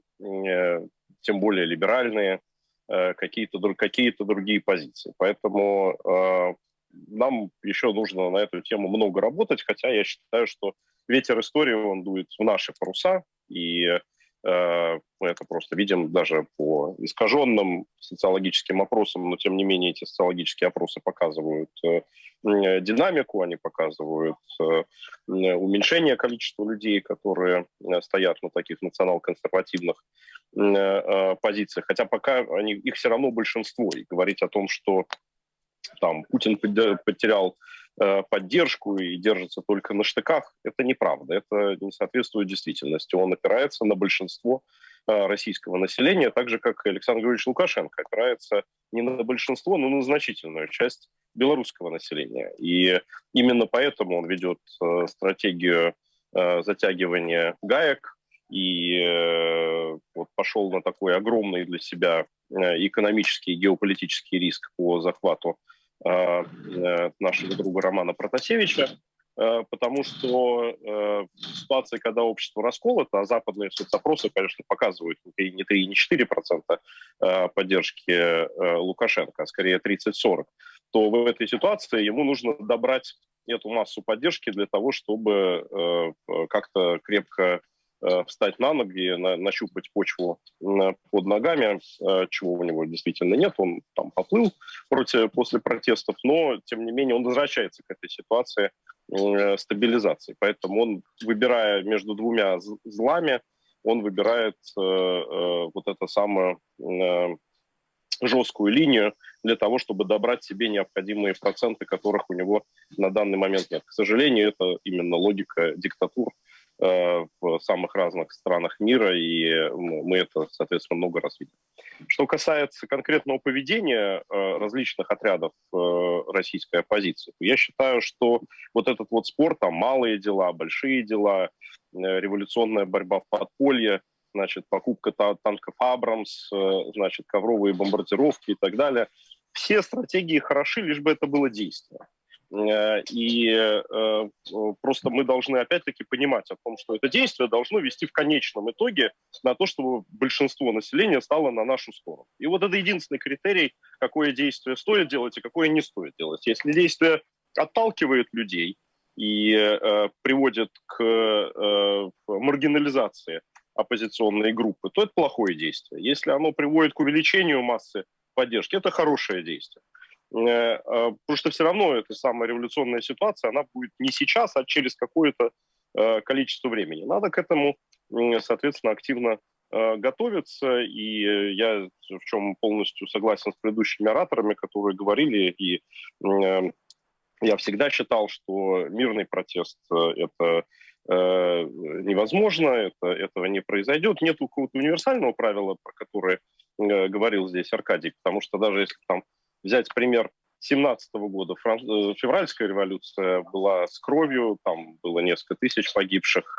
тем более либеральные, какие-то какие другие позиции. Поэтому нам еще нужно на эту тему много работать, хотя я считаю, что ветер истории, он дует в наши паруса, и мы это просто видим даже по искаженным социологическим опросам, но тем не менее эти социологические опросы показывают э, динамику, они показывают э, уменьшение количества людей, которые стоят на таких национал-консервативных позициях, хотя пока они, их все равно большинство. И говорить о том, что там Путин потерял Э, поддержку и держится только на штыках, это неправда. Это не соответствует действительности. Он опирается на большинство э, российского населения, так же, как Александр Григорьевич Лукашенко опирается не на большинство, но на значительную часть белорусского населения. И именно поэтому он ведет э, стратегию затягивания гаек и вот пошел на такой огромный для себя экономический и геополитический риск по захвату Э, э, нашего друга Романа Протасевича, э, потому что в ситуации, когда общество расколото, а западные соцопросы, конечно, показывают не 3, не 4 процента поддержки Лукашенко, а скорее 30-40, то в этой ситуации ему нужно добрать эту массу поддержки для того, чтобы как-то крепко э, встать на ноги, на, нащупать почву э, под ногами, э, чего у него действительно нет. Он там поплыл против, после протестов, но, тем не менее, он возвращается к этой ситуации э, стабилизации. Поэтому он, выбирая между двумя злами, он выбирает э, э, вот эту самую э, жесткую линию для того, чтобы добрать себе необходимые проценты, которых у него на данный момент нет. К сожалению, это именно логика диктатур э, в самых разных странах мира, и мы это, соответственно, много раз видим. Что касается конкретного поведения э, различных отрядов э, российской оппозиции, я считаю, что вот этот вот спор, там малые дела, большие дела, революционная борьба в подполье – значит, покупка танков «Абрамс», э, значит, ковровые бомбардировки и так далее. Все стратегии хороши, лишь бы это было действие. Э, и э, просто мы должны опять-таки понимать о том, что это действие должно вести в конечном итоге на то, чтобы большинство населения стало на нашу сторону. И вот это единственный критерий, какое действие стоит делать и какое не стоит делать. Если действие отталкивает людей и э, приводит к э, маргинализации оппозиционные группы, то это плохое действие. Если оно приводит к увеличению массы поддержки, это хорошее действие. Э, э, потому что все равно эта самая революционная ситуация, она будет не сейчас, а через какое-то э, количество времени. Надо к этому, соответственно, активно готовиться, и я в чем полностью согласен с предыдущими ораторами, которые говорили, и я всегда считал, что мирный протест – это невозможно, это, этого не произойдет. Нет какого-то универсального правила, про которое говорил здесь Аркадий, потому что даже если там взять пример 17 года. Э, февральская революция была с кровью, там было несколько тысяч погибших,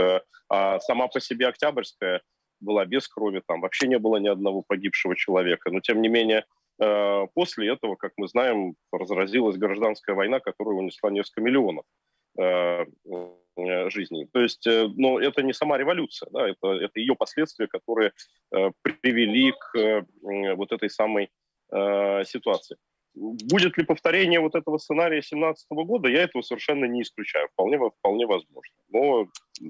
а сама по себе Октябрьская была без крови, там вообще не было ни одного погибшего человека. Но тем не менее, после этого, как мы знаем, разразилась гражданская война, которая унесла несколько миллионов Э, жизни. То есть, э, но это не сама революция, да, это, это ее последствия, которые э, привели к вот этой самой ситуации. Будет ли повторение вот этого сценария 2017 года, я этого совершенно не исключаю. Вполне, вполне возможно. Но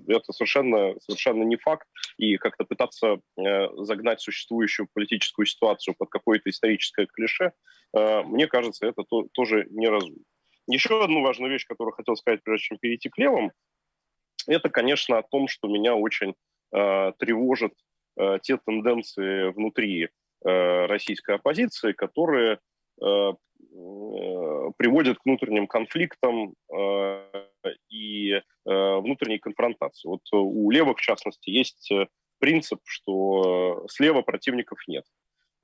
это совершенно, совершенно не факт. И как-то пытаться э, загнать существующую политическую ситуацию под какое-то историческое клише, э, мне кажется, это то, тоже неразумно. Еще одну важную вещь, которую хотел сказать, прежде чем перейти к левым, это, конечно, о том, что меня очень э, тревожат э, те тенденции внутри э, российской оппозиции, которые э, э, приводят к внутренним конфликтам э, и э, внутренней конфронтации. Вот у левых, в частности, есть э, принцип, что слева противников нет.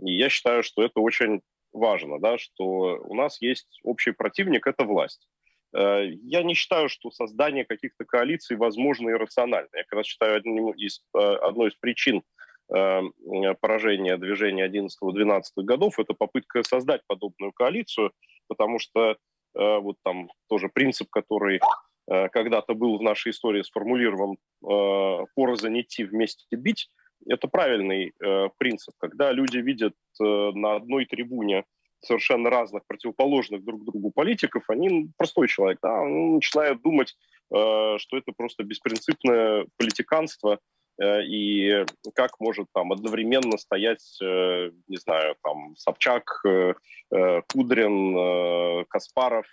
И я считаю, что это очень важно, да, что у нас есть общий противник – это власть. Э, я не считаю, что создание каких-то коалиций возможно и рационально. Я как раз считаю одним из, э, одной из причин э, поражения движения 11-12 годов – это попытка создать подобную коалицию, потому что вот там тоже принцип, который когда-то был в нашей истории сформулирован «порознь идти, вместе бить», это правильный принцип, когда люди видят на одной трибуне совершенно разных, противоположных друг другу политиков, они, простой человек, да, он начинает думать, э, что это просто беспринципное политиканство, э, и как может там одновременно стоять, э, не знаю, там Собчак, э, э Кудрин, э, Каспаров,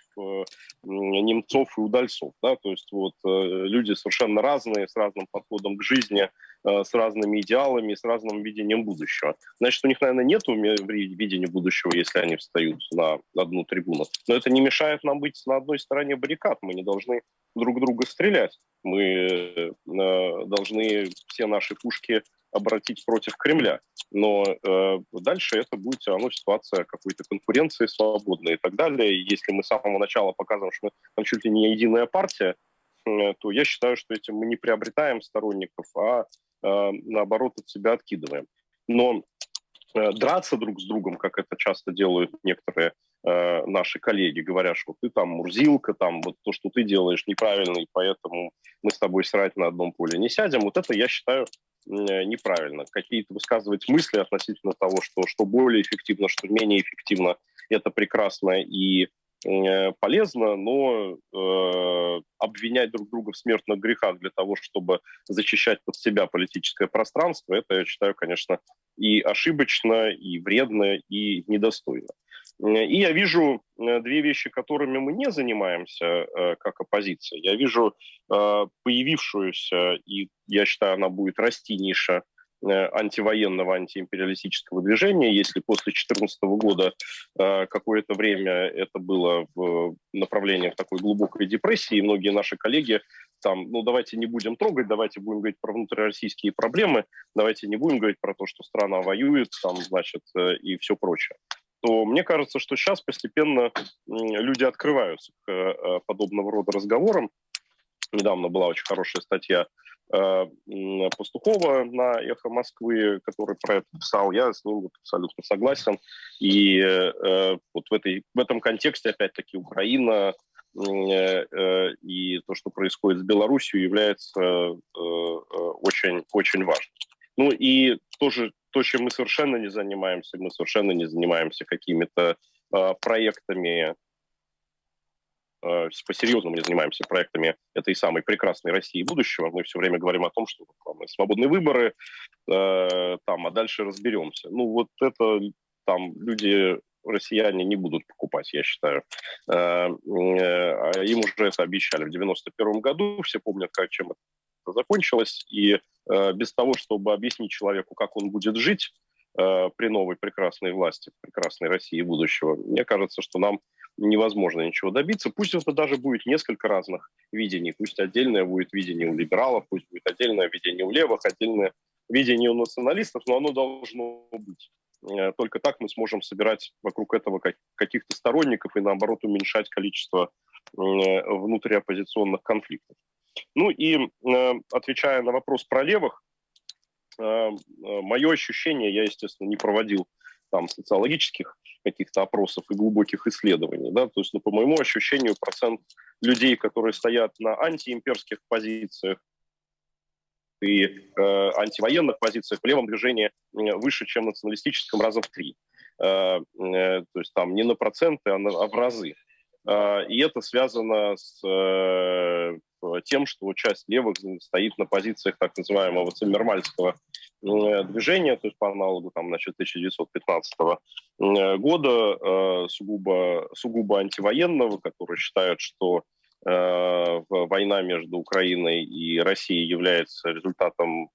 Немцов и Удальцов, да, то есть вот люди совершенно разные, с разным подходом к жизни, с разными идеалами, с разным видением будущего. Значит, у них, наверное, нет видения будущего, если они встают на одну трибуну. Но это не мешает нам быть на одной стороне баррикад. Мы не должны друг друга стрелять. Мы э, должны все наши пушки обратить против Кремля. Но э, дальше это будет все равно ситуация какой-то конкуренции свободной и так далее. И если мы с самого начала показываем, что мы там чуть ли не единая партия, э, то я считаю, что этим мы не приобретаем сторонников, а э, наоборот от себя откидываем. Но э, драться друг с другом, как это часто делают некоторые э, наши коллеги, говорят, что ты там мурзилка, там вот то, что ты делаешь неправильно, и поэтому мы с тобой срать на одном поле не сядем. Вот это, я считаю, Э, неправильно. Какие-то высказывать мысли относительно того, что, что более эффективно, что менее эффективно, это прекрасно и э, полезно, но э, обвинять друг друга в смертных грехах для того, чтобы защищать под себя политическое пространство, это, я считаю, конечно, и ошибочно, и вредно, и недостойно. И я вижу э, две вещи, которыми мы не занимаемся э, как оппозиция. Я вижу э, появившуюся, и я считаю, она будет расти ниша антивоенного, антиимпериалистического движения. Если после 2014 года какое-то время это было в направлении такой глубокой депрессии, и многие наши коллеги там, ну давайте не будем трогать, давайте будем говорить про внутрироссийские проблемы, давайте не будем говорить про то, что страна воюет, там, значит, и все прочее то мне кажется, что сейчас постепенно люди открываются к э, подобного рода разговорам. Недавно была очень хорошая статья э, Пастухова на «Эхо Москвы», который про это писал. Я с ним абсолютно согласен. И э, вот в, этой, в этом контексте, опять-таки, Украина и то, что происходит с Беларусью, является очень, очень важным. Ну и тоже то, чем мы совершенно не занимаемся, мы совершенно не занимаемся какими-то э, проектами, э, по-серьезному не занимаемся проектами этой самой прекрасной России будущего. Мы все время говорим о том, что там, свободные выборы, э, там, а дальше разберемся. Ну вот это там люди россияне не будут покупать, я считаю. Э, им уже это обещали в 91 году, все помнят, как, чем это закончилось, и Э, без того, чтобы объяснить человеку, как он будет жить э, при новой прекрасной власти, прекрасной России будущего, мне кажется, что нам невозможно ничего добиться. Пусть это даже будет несколько разных видений. Пусть отдельное будет видение у либералов, пусть будет отдельное видение у левых, отдельное видение у националистов, но оно должно быть. Э, только так мы сможем собирать вокруг этого каких-то сторонников и, наоборот, уменьшать количество внутриоппозиционных конфликтов. Ну и э, отвечая на вопрос про левых, э, э, мое ощущение, я, естественно, не проводил там социологических каких-то опросов и глубоких исследований, да, то есть, ну, по моему ощущению, процент людей, которые стоят на антиимперских позициях и э, антивоенных позициях в левом движении выше, чем в националистическом раза в три. Э, э, то есть там не на проценты, а, на, а в разы. Э, и это связано с э, тем, что часть левых стоит на позициях так называемого циммермальского движения, то есть по аналогу там, значит, 1915 года, э, сугубо, сугубо антивоенного, которые считают, что война между Украиной и Россией является результатом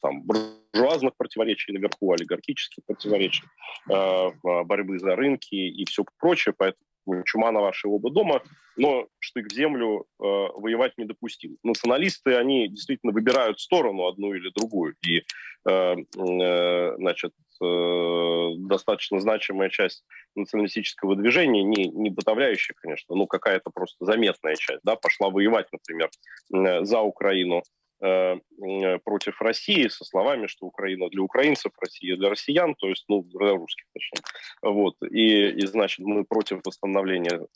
там, буржуазных противоречий наверху, олигархических противоречий, борьбы за рынки и все прочее. Поэтому чума на ваши оба дома, но штык в землю э, воевать недопустим. Националисты, они действительно выбирают сторону одну или другую, и э, э, значит, э, достаточно значимая часть националистического движения, не, не подавляющая, конечно, но какая-то просто заметная часть, да, пошла воевать, например, э, за Украину, против России со словами, что Украина для украинцев, Россия для россиян, то есть, ну, для русских, точнее. Вот. И, и, значит, мы против восстановления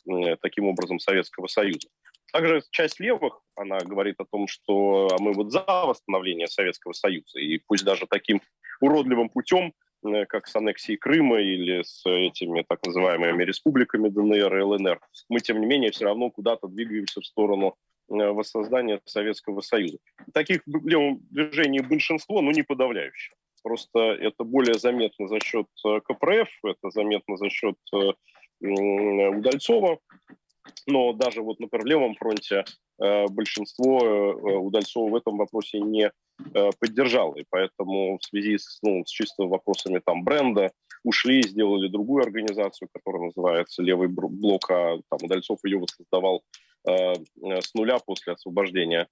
таким образом Советского Союза. Также часть левых, она говорит о том, что а мы вот за восстановление Советского Союза, и пусть даже таким уродливым путем, как с аннексией Крыма или с этими так называемыми республиками ДНР и ЛНР, мы, тем не менее, все равно куда-то двигаемся в сторону Э, воссоздания Советского Союза. Таких левом движении большинство, но не подавляющее. Просто это более заметно за счет э, КПРФ, это заметно за счет э, Удальцова, но даже вот, например, в левом фронте большинство Удальцова в этом вопросе не поддержало. И поэтому в связи с, ну, с чисто вопросами там бренда ушли, сделали другую организацию, которая называется «Левый блок», а там Удальцов ее воссоздавал Э, с нуля после освобождения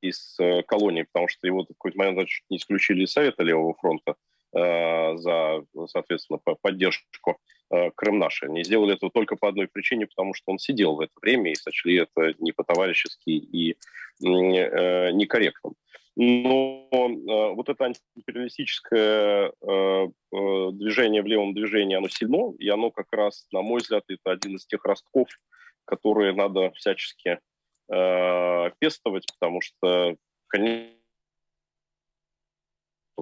из э, колонии, потому что его в какой-то момент чуть не исключили из Совета Левого фронта э, за, соответственно, поддержку Крым наши. Они сделали это только по одной причине, потому что он сидел в это время и сочли это не по-товарищески и некорректным. Но вот это антиимпериалистическое движение в левом движении, оно сильно, и оно как раз, на мой взгляд, это один из тех ростков, которые надо всячески э, пестовать, потому что, конечно,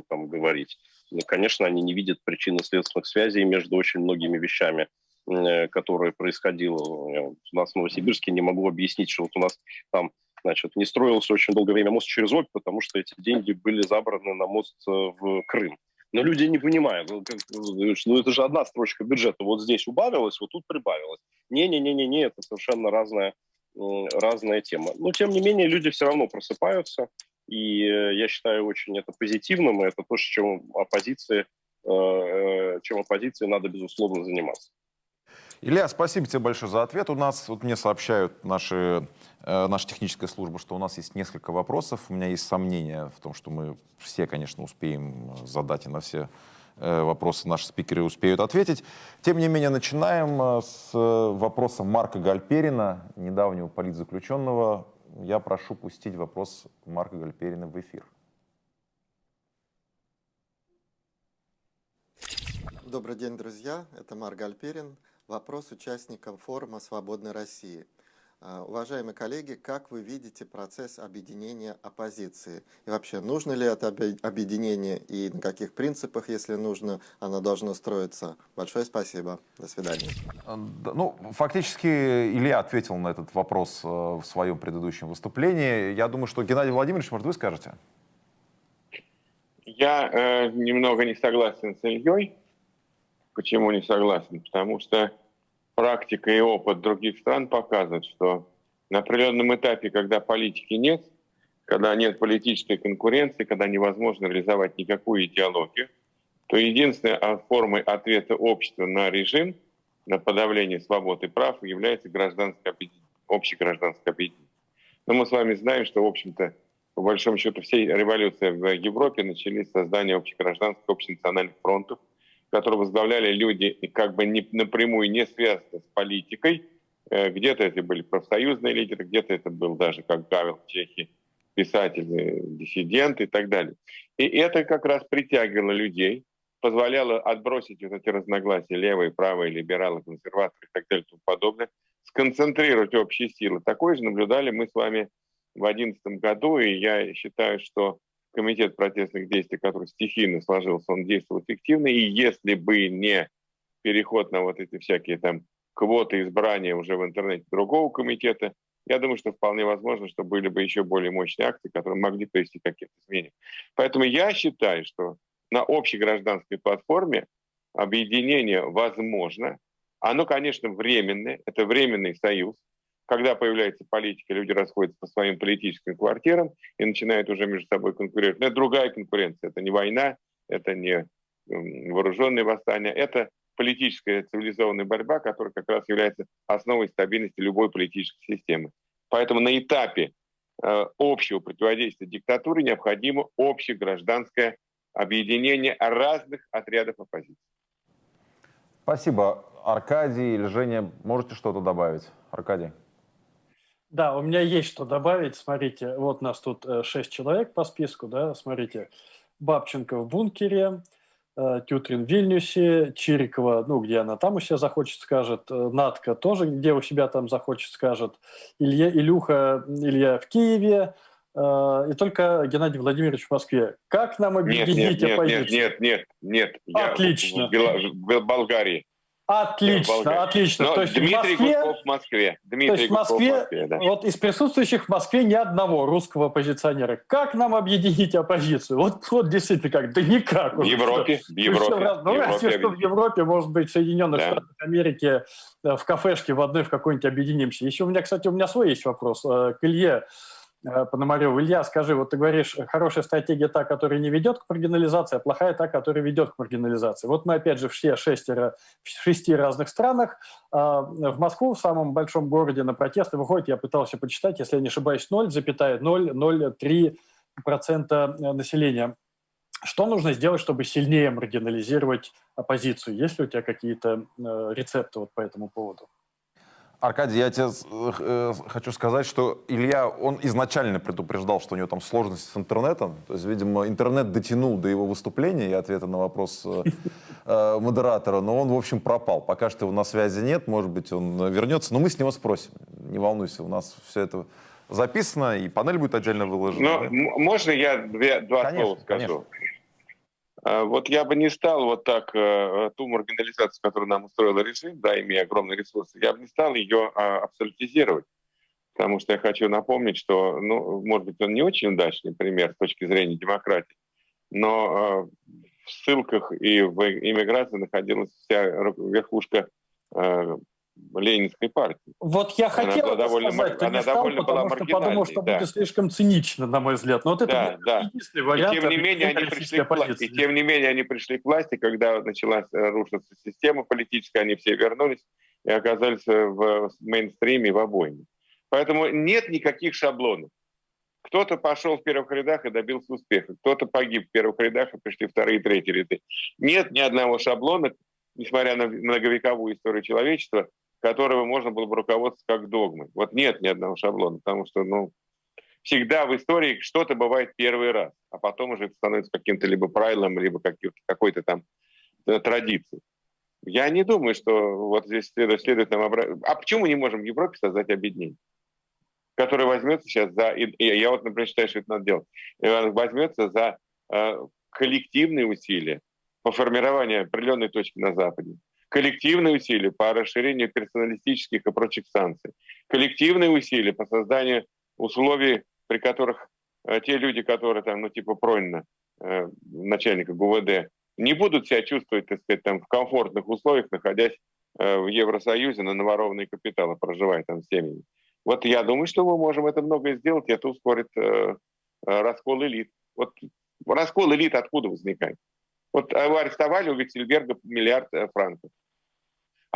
там говорить, ну, конечно, они не видят причинно-следственных связей между очень многими вещами. которое происходило у нас в Новосибирске, не могу объяснить, что вот у нас там значит, не строился очень долгое время мост через Обь, потому что эти деньги были забраны на мост в Крым. Но люди не понимают, ну, это же одна строчка бюджета, вот здесь убавилось, вот тут прибавилось. Не-не-не-не, это совершенно разная, разная тема. Но, тем не менее, люди все равно просыпаются, и э, я считаю очень это позитивным, и это то, чем оппозиции, э, э, чем оппозиции надо, безусловно, заниматься.
Илья, спасибо тебе большое за ответ. У нас, вот мне сообщают наши, э, наша техническая служба, что у нас есть несколько вопросов. У меня есть сомнения в том, что мы все, конечно, успеем задать и на все э, вопросы наши спикеры успеют ответить. Тем не менее, начинаем э, с вопроса Марка Гальперина, недавнего политзаключенного. Я прошу пустить вопрос Марка Гальперина в эфир.
Добрый день, друзья. Это Марк Гальперин. Вопрос участникам форума «Свободной России». А, уважаемые коллеги, как вы видите процесс объединения оппозиции? И вообще, нужно ли это объединение и на каких принципах, если нужно, оно должно строиться? Большое спасибо. До свидания.
А, ну, фактически Илья ответил на этот вопрос э, в своем предыдущем выступлении. Я думаю, что Геннадий Владимирович, может, вы скажете?
Я э, немного не согласен с Ильей. Почему не согласен? Потому что практика и опыт других стран показывают, что на определенном этапе, когда политики нет, когда нет политической конкуренции, когда невозможно реализовать никакую идеологию, то единственной формой ответа общества на режим, на подавление свобод и прав является гражданское объединение, общегражданское объединение. Но мы с вами знаем, что, в общем-то, по большому счету, все революции в Европе начались с создания общегражданских, общенациональных фронтов, которые возглавляли люди, как бы не, напрямую не связаны с политикой. Э, где-то это были профсоюзные лидеры, где-то это был даже, как Гавел в Чехии, писатели, диссиденты и так далее. И это как раз притягивало людей, позволяло отбросить вот эти разногласия левые, правые, либералы, консерваторы и так далее и тому подобное, сконцентрировать общие силы. Такое же наблюдали мы с вами в 2011 году, и я считаю, что комитет протестных действий, который стихийно сложился, он действовал эффективно. И если бы не переход на вот эти всякие там квоты избрания уже в интернете другого комитета, я думаю, что вполне возможно, что были бы еще более мощные акции, которые могли привести к каким-то изменениям. Поэтому я считаю, что на общей гражданской платформе объединение возможно. Оно, конечно, временное, это временный союз, когда появляется политика, люди расходятся по своим политическим квартирам и начинают уже между собой конкурировать. Но это другая конкуренция. Это не война, это не вооруженные восстания, это политическая цивилизованная борьба, которая как раз является основой стабильности любой политической системы. Поэтому на этапе э, общего противодействия диктатуре необходимо общее гражданское объединение разных отрядов оппозиции.
Спасибо. Аркадий или Женя, можете что-то добавить? Аркадий.
Да, у меня есть что добавить. Смотрите, вот нас тут э, шесть человек по списку, да, смотрите. Бабченко в бункере, э, Тютрин в Вильнюсе, Чирикова, ну, где она там у себя захочет, скажет, э, Натка тоже, где у себя там захочет, скажет, Илья, Илюха, Илья в Киеве, и только Геннадий Владимирович в Москве. Как нам объединить
нет, нет,
оппозицию?
Нет, нет, нет, нет.
Отлично.
Я в, в Болгарии.
Отлично, отлично.
Но
то есть
Дмитрий
в Москве,
Гудков в Москве. Дмитрий
то есть в Москве,
в Москве да.
вот из присутствующих в Москве ни одного русского оппозиционера. Как нам объединить оппозицию? Вот, вот действительно как? Да никак.
В Европе, в Европе.
Все, ну, разве что в Европе, может быть, в Соединенных да. Штатах Америки, э, в кафешке в одной в какой-нибудь объединимся. Еще у меня, кстати, у меня свой есть вопрос э, к Илье. Э, Пономарев. Илья, скажи, вот ты говоришь, хорошая стратегия та, которая не ведет к маргинализации, а плохая та, которая ведет к маргинализации. Вот мы, опять же, все шестеро, в шести разных странах. А, в Москву, в самом большом городе, на протесты выходит, я пытался почитать, если я не ошибаюсь, 0,003% населения. Что нужно сделать, чтобы сильнее маргинализировать оппозицию? Есть ли у тебя какие-то э, рецепты вот по этому поводу?
Аркадий, я тебе э, хочу сказать, что Илья, он изначально предупреждал, что у него там сложности с интернетом. То есть, видимо, интернет дотянул до его выступления и ответа на вопрос э, э, модератора, но он, в общем, пропал. Пока что его на связи нет, может быть, он вернется, но мы с него спросим. Не волнуйся, у нас все это записано, и панель будет отдельно выложена.
Ну, да? можно я две, два
конечно,
слова скажу?
Конечно.
А, вот я бы не стал вот так э, ту маргинализацию, которую нам устроил режим, да, имея огромные ресурсы, я бы не стал ее а, абсолютизировать. Потому что я хочу напомнить, что, ну, может быть, он не очень удачный пример с точки зрения демократии, но э, в ссылках и в иммиграции находилась вся верхушка э, Ленинской партии.
Вот я хотел
это довольно,
сказать, ты
она
не стал,
довольно
потому
была
что подумал, что
да.
будет слишком цинично, на мой взгляд. Но вот это
Да, да.
единственный вариант.
И тем не менее они пришли к власти. И тем не менее они пришли к власти, когда началась э, рушиться система политическая, они все вернулись и оказались э, в мейнстриме, в обойме. Поэтому нет никаких шаблонов. Кто-то пошел в первых рядах и добился успеха, кто-то погиб в первых рядах и пришли вторые и третьи ряды. Нет ни одного шаблона, несмотря на многовековую историю человечества, которого можно было бы руководствоваться как догмой. Вот нет ни одного шаблона, потому что ну, всегда в истории что-то бывает первый раз, а потом уже это становится каким-то либо правилом, либо какой-то там э, традицией. Я не думаю, что вот здесь следует, следует нам обратить. А почему мы не можем в Европе создать объединение? которое возьмется сейчас за... Я вот, например, считаю, что это надо делать. Возьмется за э, коллективные усилия по формированию определенной точки на Западе, коллективные усилия по расширению персоналистических и прочих санкций, коллективные усилия по созданию условий, при которых э, те люди, которые там, ну, типа Пронина, э, начальника ГУВД, не будут себя чувствовать, так сказать, там, в комфортных условиях, находясь э, в Евросоюзе на наворованные капиталы, проживая там с семьями. Вот я думаю, что мы можем это многое сделать, и это ускорит раскол элит. Вот раскол элит откуда возникает? Вот арестовали у Виксельберга миллиард франков.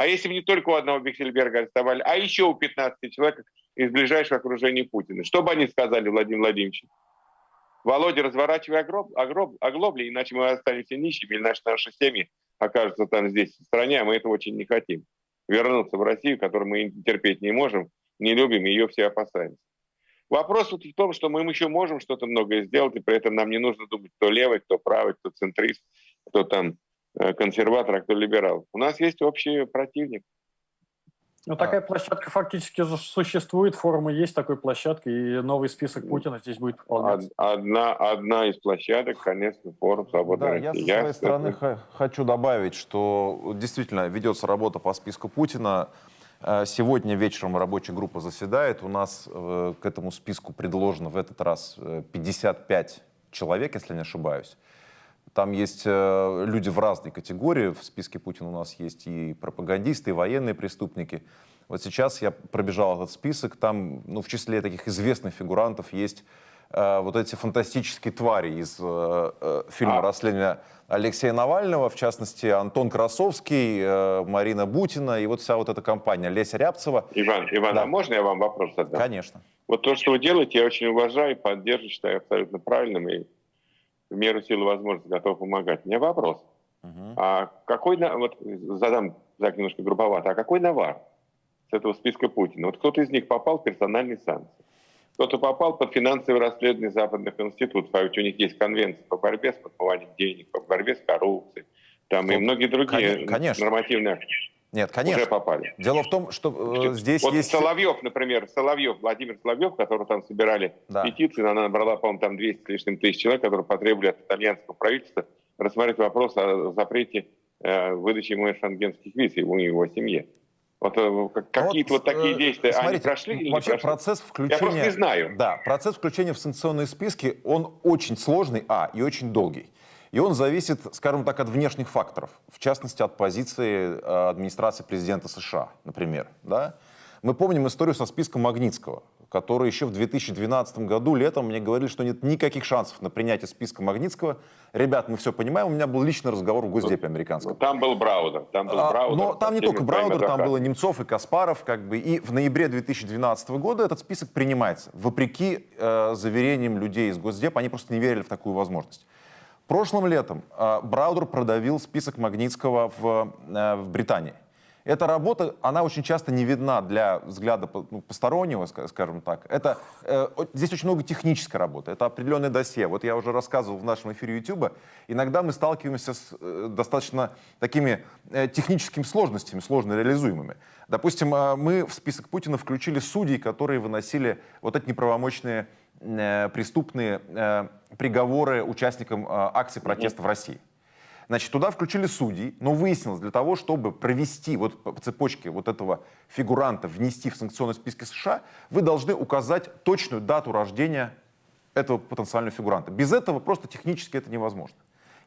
А если бы не только у одного Бихельберга арестовали, а еще у 15 человек из ближайшего окружения Путина, что бы они сказали Владимир Владимирович? Володя, разворачивай огроб, огроб, оглобли, иначе мы останемся нищими, наши, наши семьи окажутся там здесь, в стране, а мы этого очень не хотим. Вернуться в Россию, которую мы терпеть не можем, не любим, ее все опасаемся. Вопрос вот в том, что мы еще можем что-то многое сделать, и при этом нам не нужно думать, кто левый, кто правый, кто центрист, кто там Э, консерватор, а кто либерал. У нас есть общий противник.
Ну, такая площадка фактически существует, форумы есть такой площадка, и новый список Путина здесь будет выполняться.
Одна, одна из площадок, конечно, форум «Свободной
да,
России».
Я со своей стороны это... хочу добавить, что действительно ведется работа по списку Путина. Э, сегодня вечером рабочая группа заседает. У нас э, к этому списку предложено в этот раз 55 человек, если не ошибаюсь. Там есть э, люди в разной категории. В списке Путина у нас есть и пропагандисты, и военные преступники. Вот сейчас я пробежал этот список. Там, ну, в числе таких известных фигурантов есть э, вот эти фантастические твари из э, э, фильма а. «Расследование Алексея Навального», в частности, Антон Красовский, э, Марина Бутина и вот вся вот эта компания, Леся Рябцева.
Иван, Иван, да. а можно я вам вопрос задам?
Конечно.
Вот то, что вы делаете, я очень уважаю, поддерживаю, считаю абсолютно правильным и в меру силы возможности готов помогать. У меня вопрос. Uh-huh. А какой, вот задам так немножко грубовато, а какой навар с этого списка Путина? Вот кто-то из них попал в персональные санкции, кто-то попал под финансовое расследование западных институтов, а ведь у них есть конвенция по борьбе с подмыванием денег, по борьбе с коррупцией, там Кто? и многие другие
конечно.
нормативные
нет, конечно.
Уже попали.
Дело в том, что э, здесь
вот
есть...
Соловьев, например, Соловьев, Владимир Соловьев, которого там собирали да. петицию, она набрала, по-моему, там 200 с лишним тысяч человек, которые потребовали от итальянского правительства рассмотреть вопрос о запрете э, выдачи ему шенгенских виз и его семье. Вот э, какие-то вот, вот такие э, действия, смотрите, они прошли или
вообще
не прошли?
процесс включения... Я
просто не знаю.
Да, процесс включения в санкционные списки, он очень сложный, а, и очень долгий. И он зависит, скажем так, от внешних факторов, в частности, от позиции э, администрации президента США, например. Да? Мы помним историю со списком Магнитского, который еще в 2012 году летом мне говорили, что нет никаких шансов на принятие списка Магнитского. Ребят, мы все понимаем, у меня был личный разговор в Госдепе американском.
Там был Браудер. Там был а, Браудер
но там не только Браудер, там было Немцов и Каспаров. Как бы, и в ноябре 2012 года этот список принимается. Вопреки э, заверениям людей из Госдепа, они просто не верили в такую возможность. Прошлым летом э, Браудер продавил список Магнитского в, э, в Британии. Эта работа, она очень часто не видна для взгляда ну, постороннего, скажем так. Это, э, здесь очень много технической работы, это определенное досье. Вот я уже рассказывал в нашем эфире YouTube, иногда мы сталкиваемся с э, достаточно такими э, техническими сложностями, сложно реализуемыми. Допустим, э, мы в список Путина включили судей, которые выносили вот эти неправомочные преступные э, приговоры участникам э, акций протеста в России. Значит, туда включили судей, но выяснилось, для того, чтобы провести вот по цепочке вот этого фигуранта, внести в санкционные списки США, вы должны указать точную дату рождения этого потенциального фигуранта. Без этого просто технически это невозможно.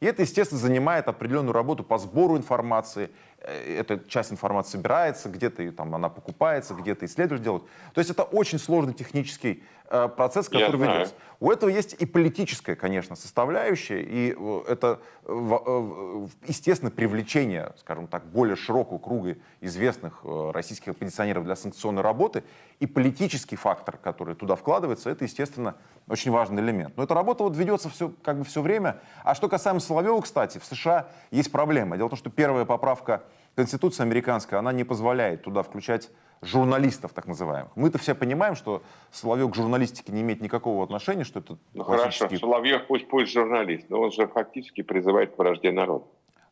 И это, естественно, занимает определенную работу по сбору информации. Э, эта часть информации собирается, где-то там она покупается, где-то исследователи делают. То есть это очень сложный технический э, процесс, который ведется. У этого есть и политическая, конечно, составляющая, и э, это, э, естественно, привлечение, скажем так, более широкого круга известных российских оппозиционеров для санкционной работы, и политический фактор, который туда вкладывается, это, естественно, очень важный элемент. Но эта работа вот ведется все, как бы все время. А что касаемо Соловьева, кстати, в США есть проблема. Дело в том, что первая поправка Конституции американской, она не позволяет туда включать журналистов, так называемых. Мы-то все понимаем, что Соловьев к журналистике не имеет никакого отношения, что это
Ну хорошо, Соловьев пусть пусть журналист, но он же фактически призывает к вражде народа.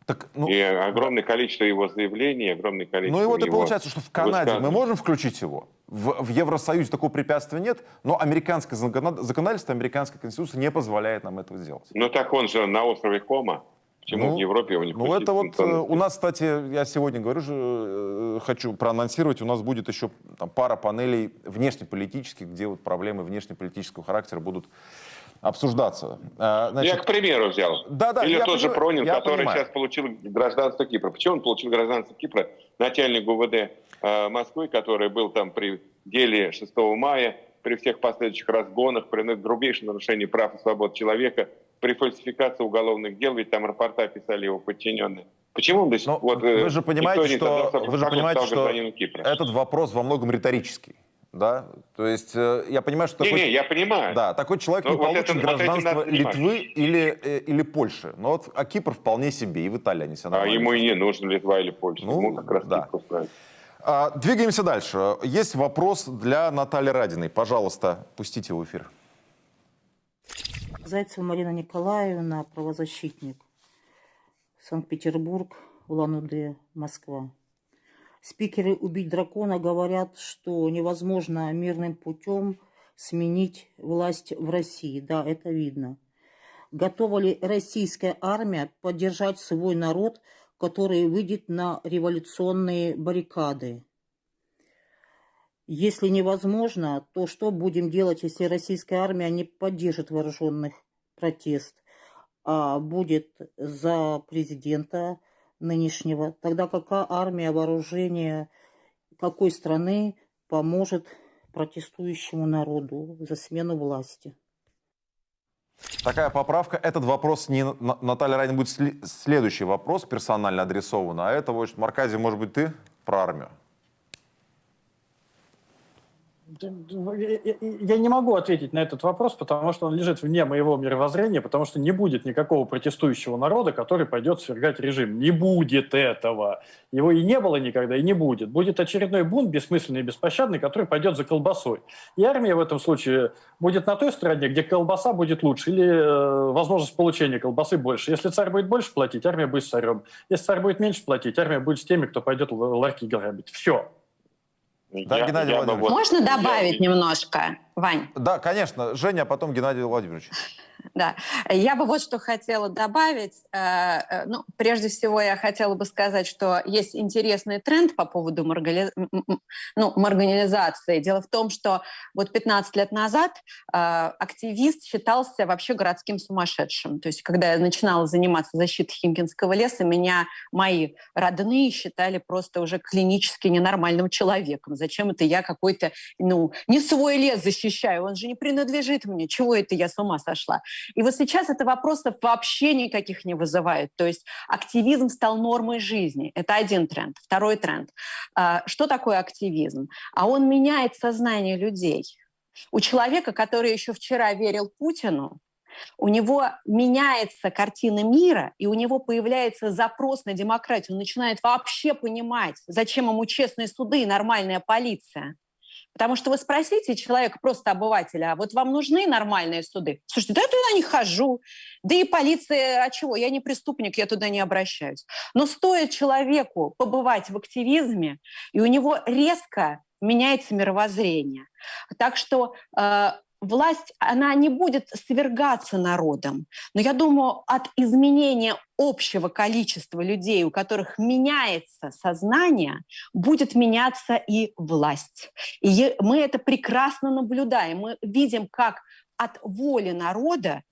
Так, ну, и огромное количество его заявлений, огромное количество
Ну и вот и получается, что в Канаде мы можем включить его, в, в Евросоюзе такого препятствия нет, но американское законодательство, американская конституция не позволяет нам этого сделать.
Ну так он же на острове Кома. Почему ну, в Европе его не
Ну это вот э, у нас, кстати, я сегодня говорю же, э, хочу проанонсировать, у нас будет еще там, пара панелей внешнеполитических, где вот проблемы внешнеполитического характера будут обсуждаться.
А, значит, я к примеру взял. Да, да, Или тот же Пронин, который понимаю. сейчас получил гражданство Кипра. Почему он получил гражданство Кипра? Начальник ГУВД э, Москвы, который был там при деле 6 мая, при всех последующих разгонах, при грубейшем нарушении прав и свобод человека, при фальсификации уголовных дел, ведь там рапорта писали его подчиненные. Почему он до сих
пор... Вот, вы же понимаете, что, вы же понимаете, что этот вопрос во многом риторический да, то есть э, я понимаю, что
не, такой, не, я понимаю.
Да, такой человек Но не вот получит это, гражданство вот Литвы или э, или Польши, но вот а Кипр вполне себе и в Италии они все
А ему и не нужно Литва или Польша, ну, ему как раз да.
А, двигаемся дальше. Есть вопрос для Натальи Радиной. Пожалуйста, пустите в эфир.
Зайцева Марина Николаевна, правозащитник. Санкт-Петербург, Улан-Удэ, Москва. Спикеры «Убить дракона» говорят, что невозможно мирным путем сменить власть в России. Да, это видно. Готова ли российская армия поддержать свой народ, который выйдет на революционные баррикады? Если невозможно, то что будем делать, если российская армия не поддержит вооруженных протест, а будет за президента нынешнего, тогда какая армия, вооружение какой страны поможет протестующему народу за смену власти?
Такая поправка. Этот вопрос не Наталья Райна будет следующий вопрос персонально адресован. А это, вот, Марказий, может быть, ты про армию?
Я не могу ответить на этот вопрос, потому что он лежит вне моего мировоззрения, потому что не будет никакого протестующего народа, который пойдет свергать режим. Не будет этого. Его и не было никогда, и не будет. Будет очередной бунт, бессмысленный и беспощадный, который пойдет за колбасой. И армия в этом случае будет на той стороне, где колбаса будет лучше, или э, возможность получения колбасы больше. Если царь будет больше платить, армия будет с царем. Если царь будет меньше платить, армия будет с теми, кто пойдет ларьки грабить. Все.
Да, я, Геннадий я Владимирович. Можно добавить я... немножко, Вань?
Да, конечно. Женя, а потом Геннадий Владимирович.
Да, я бы вот что хотела добавить. Э, э, ну, прежде всего, я хотела бы сказать, что есть интересный тренд по поводу маргали... ну, марганизации. Дело в том, что вот 15 лет назад э, активист считался вообще городским сумасшедшим. То есть, когда я начинала заниматься защитой Химкинского леса, меня мои родные считали просто уже клинически ненормальным человеком. Зачем это я какой-то, ну, не свой лес защищаю, он же не принадлежит мне. Чего это я с ума сошла? И вот сейчас это вопросов вообще никаких не вызывает. То есть активизм стал нормой жизни. Это один тренд. Второй тренд. А, что такое активизм? А он меняет сознание людей. У человека, который еще вчера верил Путину, у него меняется картина мира, и у него появляется запрос на демократию. Он начинает вообще понимать, зачем ему честные суды и нормальная полиция. Потому что вы спросите человека, просто обывателя, а вот вам нужны нормальные суды? Слушайте, да я туда не хожу. Да и полиция, а чего? Я не преступник, я туда не обращаюсь. Но стоит человеку побывать в активизме, и у него резко меняется мировоззрение. Так что э, власть, она не будет свергаться народом. Но я думаю, от изменения общего количества людей, у которых меняется сознание, будет меняться и власть. И мы это прекрасно наблюдаем. Мы видим, как от воли народа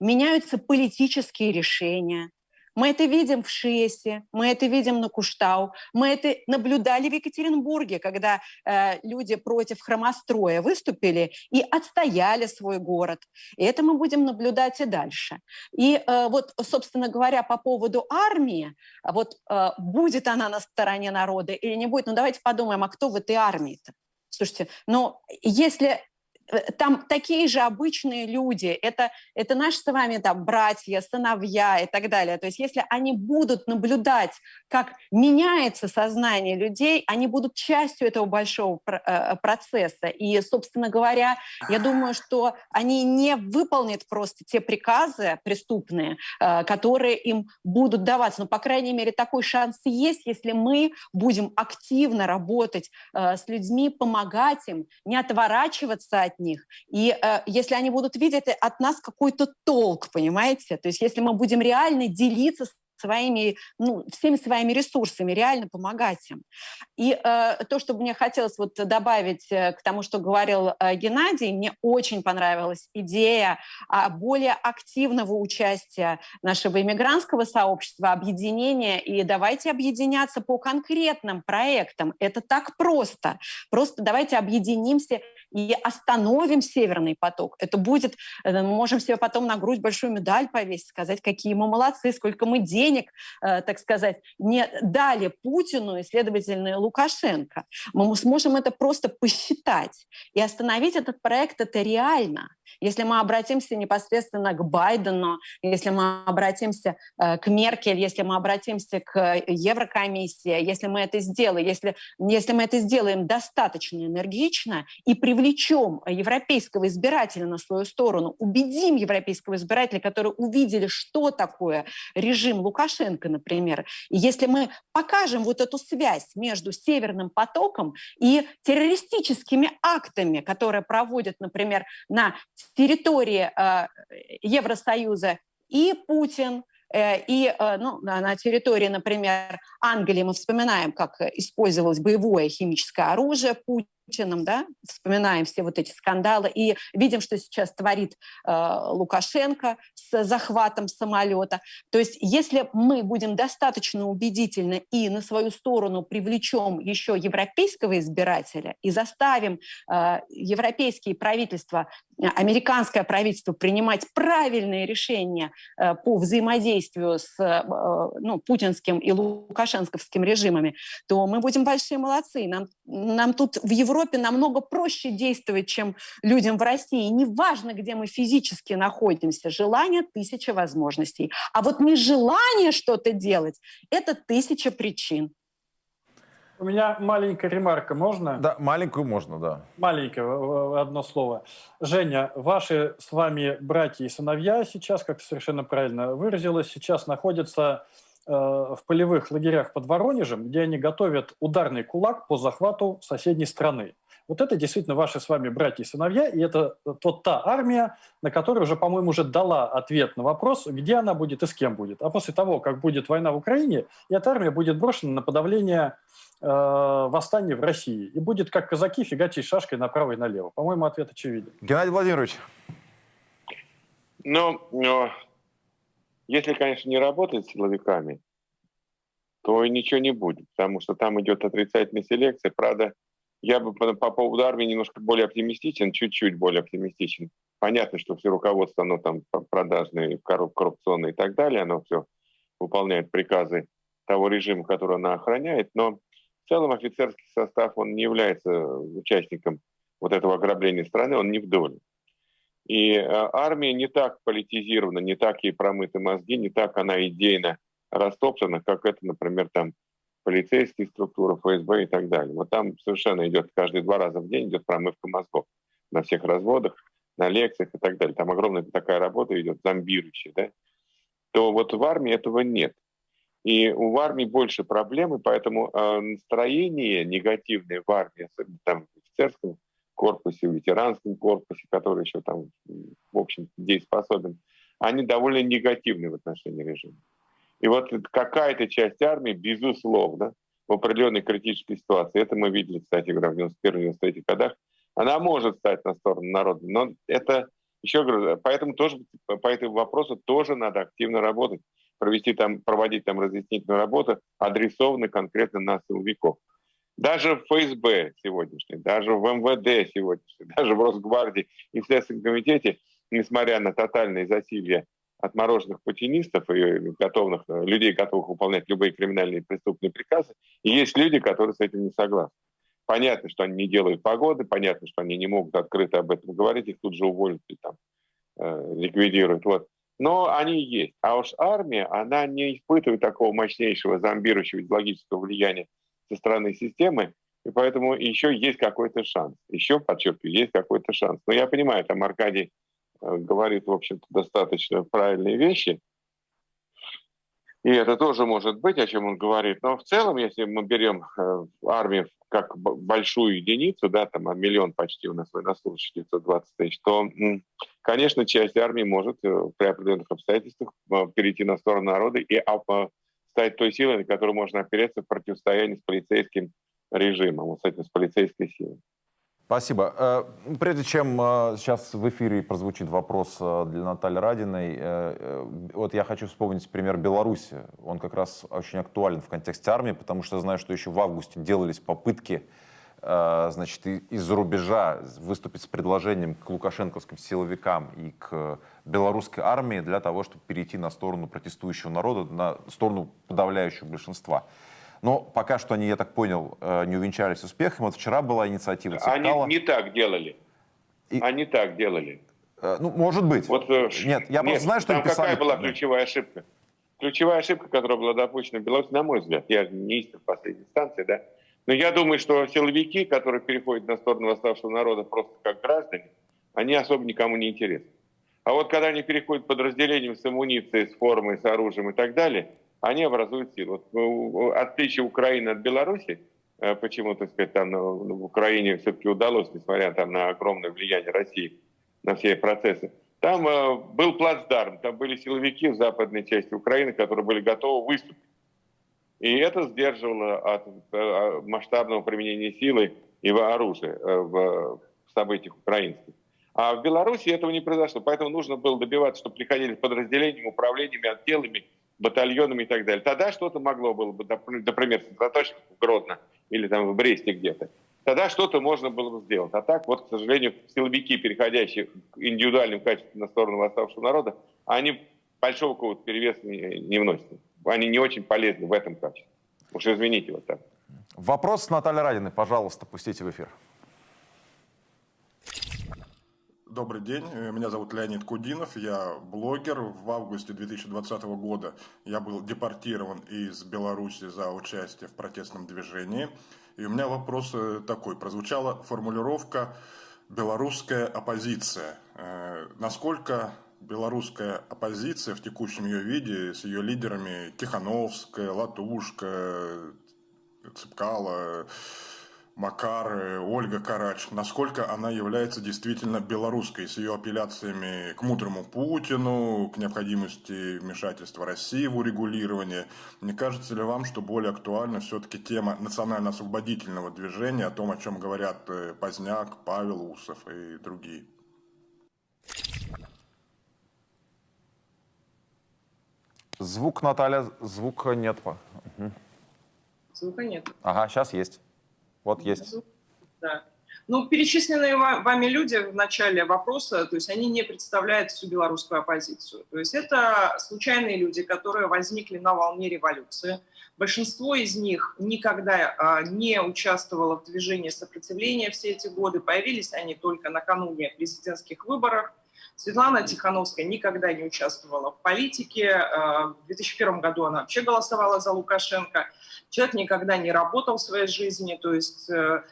меняются политические решения, мы это видим в Шиесе, мы это видим на Куштау, мы это наблюдали в Екатеринбурге, когда э, люди против хромостроя выступили и отстояли свой город. И это мы будем наблюдать и дальше. И э, вот, собственно говоря, по поводу армии, вот э, будет она на стороне народа или не будет, ну давайте подумаем, а кто в этой армии-то? Слушайте, но если Э, там такие же обычные люди, это, это наши с вами там братья, сыновья и так далее. То есть если они будут наблюдать, как меняется сознание людей, они будут частью этого большого э, процесса. И, собственно говоря, я думаю, что они не выполнят просто те приказы преступные, э, которые им будут даваться. Но, по крайней мере, такой шанс есть, если мы будем активно работать с людьми, помогать им, не отворачиваться от них. И э, если они будут видеть от нас какой-то толк, понимаете? То есть если мы будем реально делиться своими, ну, всеми своими ресурсами, реально помогать им. И э, то, что мне хотелось вот добавить э, к тому, что говорил э, Геннадий, мне очень понравилась идея э, более активного участия нашего иммигрантского сообщества, объединения, и давайте объединяться по конкретным проектам. Это так просто. Просто давайте объединимся и остановим Северный поток. Это будет, э, мы можем себе потом на грудь большую медаль повесить, сказать, какие мы молодцы, сколько мы денег, э, так сказать, не дали Путину и, следовательно, Лукашенко. Мы сможем это просто посчитать. И остановить этот проект это реально. Если мы обратимся непосредственно к Байдену, если мы обратимся э, к Меркель, если мы обратимся к Еврокомиссии, если мы это сделаем, если, если мы это сделаем достаточно энергично и привлечем европейского избирателя на свою сторону, убедим европейского избирателя, которые увидели, что такое режим Лукашенко, например, и если мы покажем вот эту связь между Северным потоком и террористическими актами, которые проводят, например, на территории э, Евросоюза и Путин, э, и э, ну, на территории, например, Англии мы вспоминаем, как использовалось боевое химическое оружие Путин, Путиным, да, вспоминаем все вот эти скандалы и видим, что сейчас творит э, Лукашенко с захватом самолета. То есть если мы будем достаточно убедительны и на свою сторону привлечем еще европейского избирателя и заставим э, европейские правительства, американское правительство принимать правильные решения э, по взаимодействию с э, ну, путинским и лукашенковским режимами, то мы будем большие молодцы. Нам, нам тут в Европе Европе намного проще действовать, чем людям в России. Неважно, где мы физически находимся, желание – тысяча возможностей. А вот нежелание что-то делать – это тысяча причин.
У меня маленькая ремарка, можно?
Да, маленькую можно, да.
Маленькое, одно слово. Женя, ваши с вами братья и сыновья сейчас, как совершенно правильно выразилась, сейчас находятся Э, в полевых лагерях под Воронежем, где они готовят ударный кулак по захвату соседней страны. Вот это действительно ваши с вами братья и сыновья, и это вот та армия, на которая уже, по-моему, уже дала ответ на вопрос, где она будет и с кем будет. А после того, как будет война в Украине, эта армия будет брошена на подавление э, восстания в России. И будет, как казаки, фигачить шашкой направо и налево. По-моему, ответ очевиден.
Геннадий Владимирович.
Ну, но если, конечно, не работать с силовиками, то ничего не будет, потому что там идет отрицательная селекция. Правда, я бы по, по поводу армии немножко более оптимистичен, чуть-чуть более оптимистичен. Понятно, что все руководство, оно там продажное, коррупционное и так далее, оно все выполняет приказы того режима, который она охраняет, но в целом офицерский состав, он не является участником вот этого ограбления страны, он не в доле. И э, армия не так политизирована, не так ей промыты мозги, не так она идейно растоптана, как это, например, там полицейские структуры, ФСБ и так далее. Вот там совершенно идет каждые два раза в день идет промывка мозгов на всех разводах, на лекциях и так далее. Там огромная такая работа идет, зомбирующая, да? То вот в армии этого нет. И у армии больше проблемы, поэтому э, настроение негативное в армии, особенно там в офицерском корпусе, в ветеранском корпусе, который еще там, в общем, дееспособен, они довольно негативны в отношении режима. И вот какая-то часть армии, безусловно, в определенной критической ситуации, это мы видели, кстати говоря, в 91-93 годах, она может стать на сторону народа, но это еще говорю, поэтому тоже по этому вопросу тоже надо активно работать, провести там, проводить там разъяснительную работу, адресованную конкретно на силовиков. Даже в ФСБ сегодняшней, даже в МВД сегодняшней, даже в Росгвардии и в Следственном комитете, несмотря на тотальное засилье отмороженных путинистов и готовых, людей, готовых выполнять любые криминальные преступные приказы, и есть люди, которые с этим не согласны. Понятно, что они не делают погоды, понятно, что они не могут открыто об этом говорить, их тут же уволят и там э, ликвидируют. Вот. Но они есть. А уж армия, она не испытывает такого мощнейшего зомбирующего идеологического влияния со стороны системы, и поэтому еще есть какой-то шанс. Еще, подчеркиваю, есть какой-то шанс. Но я понимаю, там Аркадий э, говорит, в общем-то, достаточно правильные вещи, и это тоже может быть, о чем он говорит. Но в целом, если мы берем э, армию как большую единицу, да, там а миллион почти у нас военнослужащих, 920 тысяч, то, конечно, часть армии может э, при определенных обстоятельствах перейти на сторону народа и стать той силой, на которую можно опереться в противостоянии с полицейским режимом, вот с этим, с полицейской силой.
Спасибо. Э, прежде чем э, сейчас в эфире прозвучит вопрос э, для Натальи Радиной, вот я хочу вспомнить пример Беларуси. Он как раз очень актуален в контексте армии, потому что знаю, что еще в августе делались попытки значит, из-за рубежа выступить с предложением к лукашенковским силовикам и к белорусской армии для того, чтобы перейти на сторону протестующего народа, на сторону подавляющего большинства. Но пока что они, я так понял, э, не увенчались успехом. Вот вчера была инициатива
Цикала. Они не так делали. И... Они так делали.
Э, ну, может быть.
Вот, э,
нет, я нет, просто знаю, что
там
писали...
какая была ключевая ошибка? Ключевая ошибка, которая была допущена в Беларуси, на мой взгляд, я не истин в последней инстанции, да, но я думаю, что силовики, которые переходят на сторону восставшего народа просто как граждане, они особо никому не интересны. А вот когда они переходят подразделением с амуницией, с формой, с оружием и так далее, они образуют силу. Вот, отличие Украины от Беларуси, э, почему, так сказать, там ну, в Украине все-таки удалось, несмотря там, на огромное влияние России на все процессы, там э, был плацдарм, там были силовики в западной части Украины, которые были готовы выступить. И это сдерживало от э, масштабного применения силы и оружия э, в событиях украинских. А в Беларуси этого не произошло, поэтому нужно было добиваться, чтобы приходили подразделениями, управлениями, отделами, батальонами и так далее. Тогда что-то могло было бы, например, сосредоточиться в Гродно или там в Бресте где-то. Тогда что-то можно было бы сделать. А так, вот, к сожалению, силовики, переходящие к индивидуальным качествам на сторону восставшего народа, они большого какого-то перевеса не, не вносят. Они не очень полезны в этом качестве. Уж извините вот так.
Вопрос Натальи Радиной, пожалуйста, пустите в эфир.
Добрый день, э, меня зовут Леонид Кудинов, я блогер. В августе 2020 года я был депортирован из Беларуси за участие в протестном движении. И у меня вопрос э, такой. Прозвучала формулировка «белорусская оппозиция». Э, насколько белорусская оппозиция в текущем ее виде с ее лидерами Тихановская, Латушка, Цыпкала, Макар, Ольга Карач, насколько она является действительно белорусской, с ее апелляциями к мудрому Путину, к необходимости вмешательства России в урегулирование. Не кажется ли вам, что более актуальна все-таки тема национально-освободительного движения, о том, о чем говорят э, Поздняк, Павел Усов и другие?
Звук, Наталья, звука нет.
Звука нет.
Ага, сейчас есть. Вот есть.
Да. Ну, перечисленные вами люди в начале вопроса, то есть они не представляют всю белорусскую оппозицию. То есть это случайные люди, которые возникли на волне революции. Большинство из них никогда а, не участвовало в движении сопротивления все эти годы. Появились они только накануне президентских выборов. Светлана Тихановская никогда не участвовала в политике. А, в 2001 году она вообще голосовала за Лукашенко. Человек никогда не работал в своей жизни, то есть э,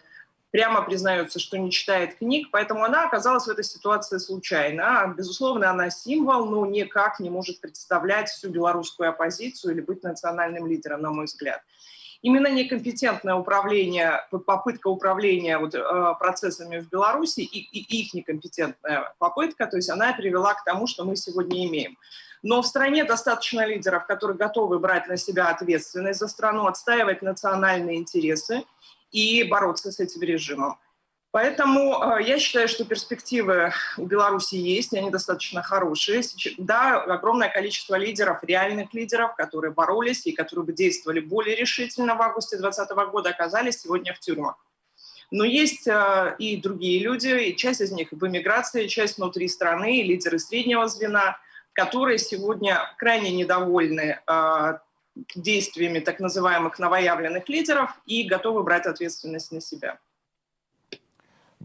прямо признается, что не читает книг, поэтому она оказалась в этой ситуации случайно. Безусловно, она символ, но никак не может представлять всю белорусскую оппозицию или быть национальным лидером, на мой взгляд. Именно некомпетентное управление, попытка управления вот, э, процессами в Беларуси и, и их некомпетентная попытка, то есть она привела к тому, что мы сегодня имеем. Но в стране достаточно лидеров, которые готовы брать на себя ответственность за страну, отстаивать национальные интересы и бороться с этим режимом. Поэтому э, я считаю, что перспективы у Беларуси есть, и они достаточно хорошие. Да, огромное количество лидеров, реальных лидеров, которые боролись и которые бы действовали более решительно в августе 2020 года, оказались сегодня в тюрьмах. Но есть э, и другие люди, и часть из них в эмиграции, часть внутри страны, и лидеры среднего звена, которые сегодня крайне недовольны э, действиями так называемых новоявленных лидеров и готовы брать ответственность на себя.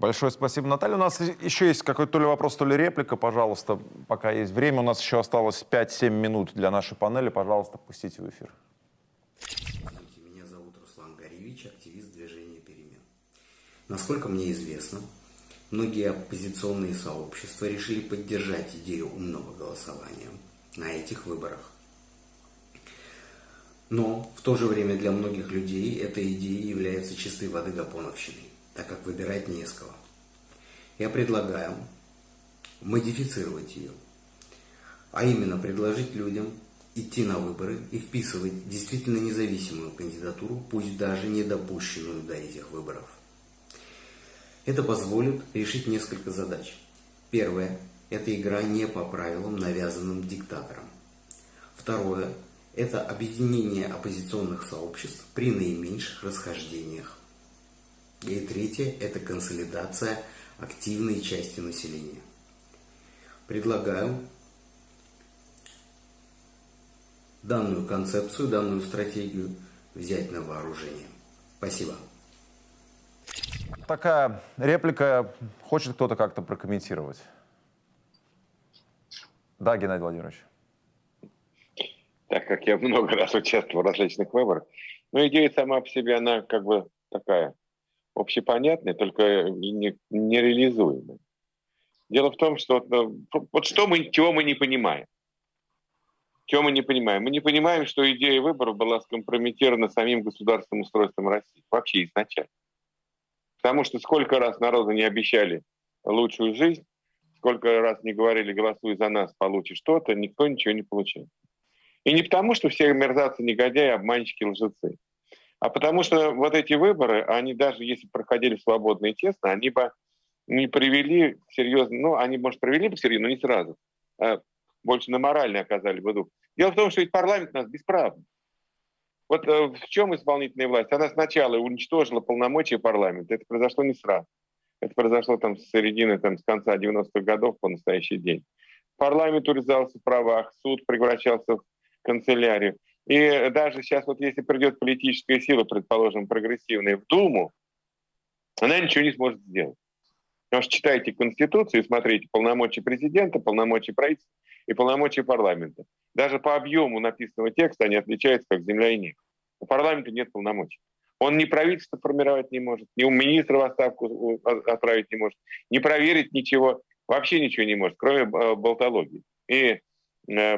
Большое спасибо, Наталья. У нас еще есть какой-то то ли вопрос, то ли реплика. Пожалуйста, пока есть время. У нас еще осталось 5-7 минут для нашей панели. Пожалуйста, пустите в эфир.
Меня зовут Руслан Горевич, активист движения «Перемен». Насколько мне известно, многие оппозиционные сообщества решили поддержать идею умного голосования на этих выборах. Но в то же время для многих людей эта идея является чистой воды гапоновщиной так как выбирать не из кого. Я предлагаю модифицировать ее, а именно предложить людям идти на выборы и вписывать действительно независимую кандидатуру, пусть даже не допущенную до этих выборов. Это позволит решить несколько задач. Первое – это игра не по правилам, навязанным диктатором. Второе – это объединение оппозиционных сообществ при наименьших расхождениях. И третье – это консолидация активной части населения. Предлагаю данную концепцию, данную стратегию взять на вооружение. Спасибо.
Такая реплика. Хочет кто-то как-то прокомментировать? Да, Геннадий Владимирович.
Так как я много раз участвовал в различных выборах, но идея сама по себе, она как бы такая общепонятный, только не, нереализуемый. Дело в том, что ну, вот что мы, чего мы не понимаем. Чего мы не понимаем? Мы не понимаем, что идея выборов была скомпрометирована самим государственным устройством России. Вообще изначально. Потому что сколько раз народу не обещали лучшую жизнь, сколько раз не говорили, голосуй за нас, получишь что-то, никто ничего не получил. И не потому, что все мерзавцы, негодяи, обманщики, лжецы а потому что вот эти выборы, они даже если проходили свободно и честно, они бы не привели серьезно, ну, они, может, привели бы серьезно, но не сразу. А больше на моральный оказали бы дух. Дело в том, что ведь парламент у нас бесправный. Вот э, в чем исполнительная власть? Она сначала уничтожила полномочия парламента. Это произошло не сразу. Это произошло там с середины, там, с конца 90-х годов по настоящий день. Парламент урезался в правах, суд превращался в канцелярию. И даже сейчас вот если придет политическая сила, предположим, прогрессивная в Думу, она ничего не сможет сделать. Потому что читайте Конституцию и смотрите полномочия президента, полномочия правительства и полномочия парламента. Даже по объему написанного текста они отличаются как земля и небо. У парламента нет полномочий. Он ни правительство формировать не может, ни у министра в отставку отправить не может, не проверить ничего, вообще ничего не может, кроме э, болтологии. И э, Э,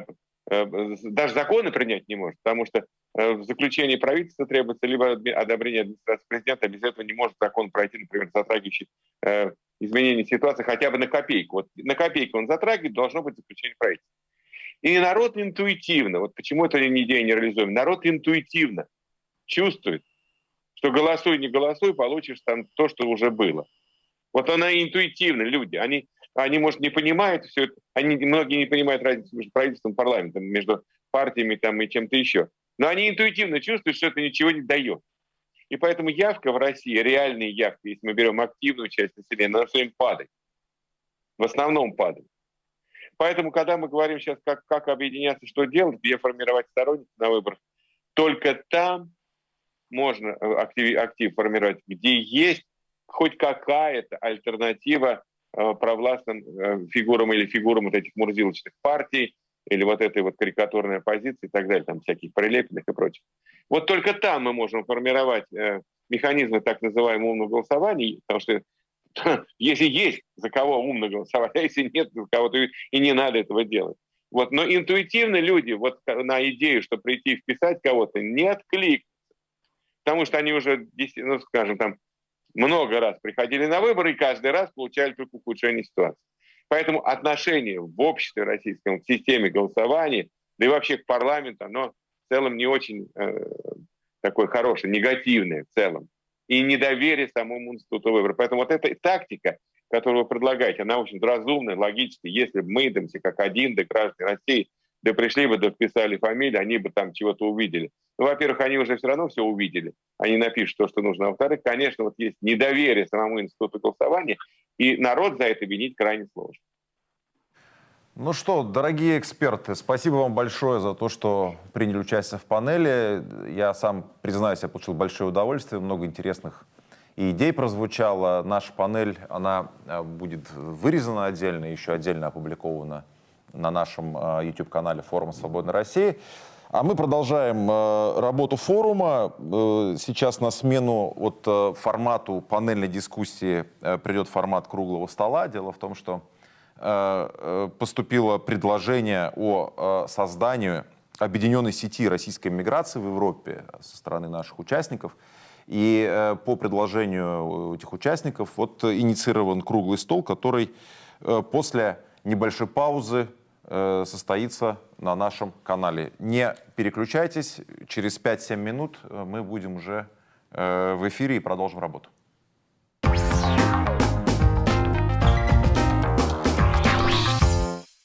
даже законы принять не может, потому что э, в заключении правительства требуется либо одобрение администрации президента, без этого не может закон пройти, например, затрагивающий э, изменение ситуации хотя бы на копейку. Вот на копейку он затрагивает, должно быть заключение правительства. И народ интуитивно, вот почему эта идея не реализуем, народ интуитивно чувствует, что голосуй, не голосуй, получишь там то, что уже было. Вот она интуитивно, люди, они они, может, не понимают все это, они, многие не понимают разницу между правительством парламентом, между партиями там, и чем-то еще. Но они интуитивно чувствуют, что это ничего не дает. И поэтому явка в России, реальные явки, если мы берем активную часть населения, она все время падает. В основном падает. Поэтому, когда мы говорим сейчас, как, как объединяться, что делать, где формировать сторонников на выборах, только там можно э, актив, актив формировать, где есть хоть какая-то альтернатива провластным э, фигурам или фигурам вот этих мурзилочных партий, или вот этой вот карикатурной оппозиции и так далее, там всяких прилепленных и прочих. Вот только там мы можем формировать э, механизмы так называемого умного голосования, потому что если есть за кого умно голосовать, а если нет за кого, то и не надо этого делать. Вот. Но интуитивно люди вот на идею, что прийти и вписать кого-то, не откликнутся. потому что они уже, ну, скажем, там, много раз приходили на выборы и каждый раз получали только ухудшение ситуации. Поэтому отношение в обществе российском к системе голосования, да и вообще к парламенту, оно в целом не очень э, такое хорошее, негативное в целом. И недоверие самому институту выборов. Поэтому вот эта тактика, которую вы предлагаете, она очень разумная, логическая. Если бы мы, все как один, да граждане России, да пришли бы, да вписали фамилию, они бы там чего-то увидели. Ну, во-первых, они уже все равно все увидели. Они напишут то, что нужно. Во-вторых, конечно, вот есть недоверие самому институту голосования, и народ за это винить крайне сложно.
Ну что, дорогие эксперты, спасибо вам большое за то, что приняли участие в панели. Я сам, признаюсь, я получил большое удовольствие, много интересных идей прозвучало. Наша панель, она э, будет вырезана отдельно, еще отдельно опубликована на нашем э, YouTube-канале Форума Свободной России. А мы продолжаем э, работу форума. Сейчас на смену вот формату панельной дискуссии придет формат круглого стола. Дело в том, что Э, э, поступило предложение о э, создании объединенной сети российской миграции в Европе со стороны наших участников. И по предложению этих участников вот инициирован круглый стол, который после небольшой паузы состоится на нашем канале. Не переключайтесь, через 5-7 минут мы будем уже в эфире и продолжим работу.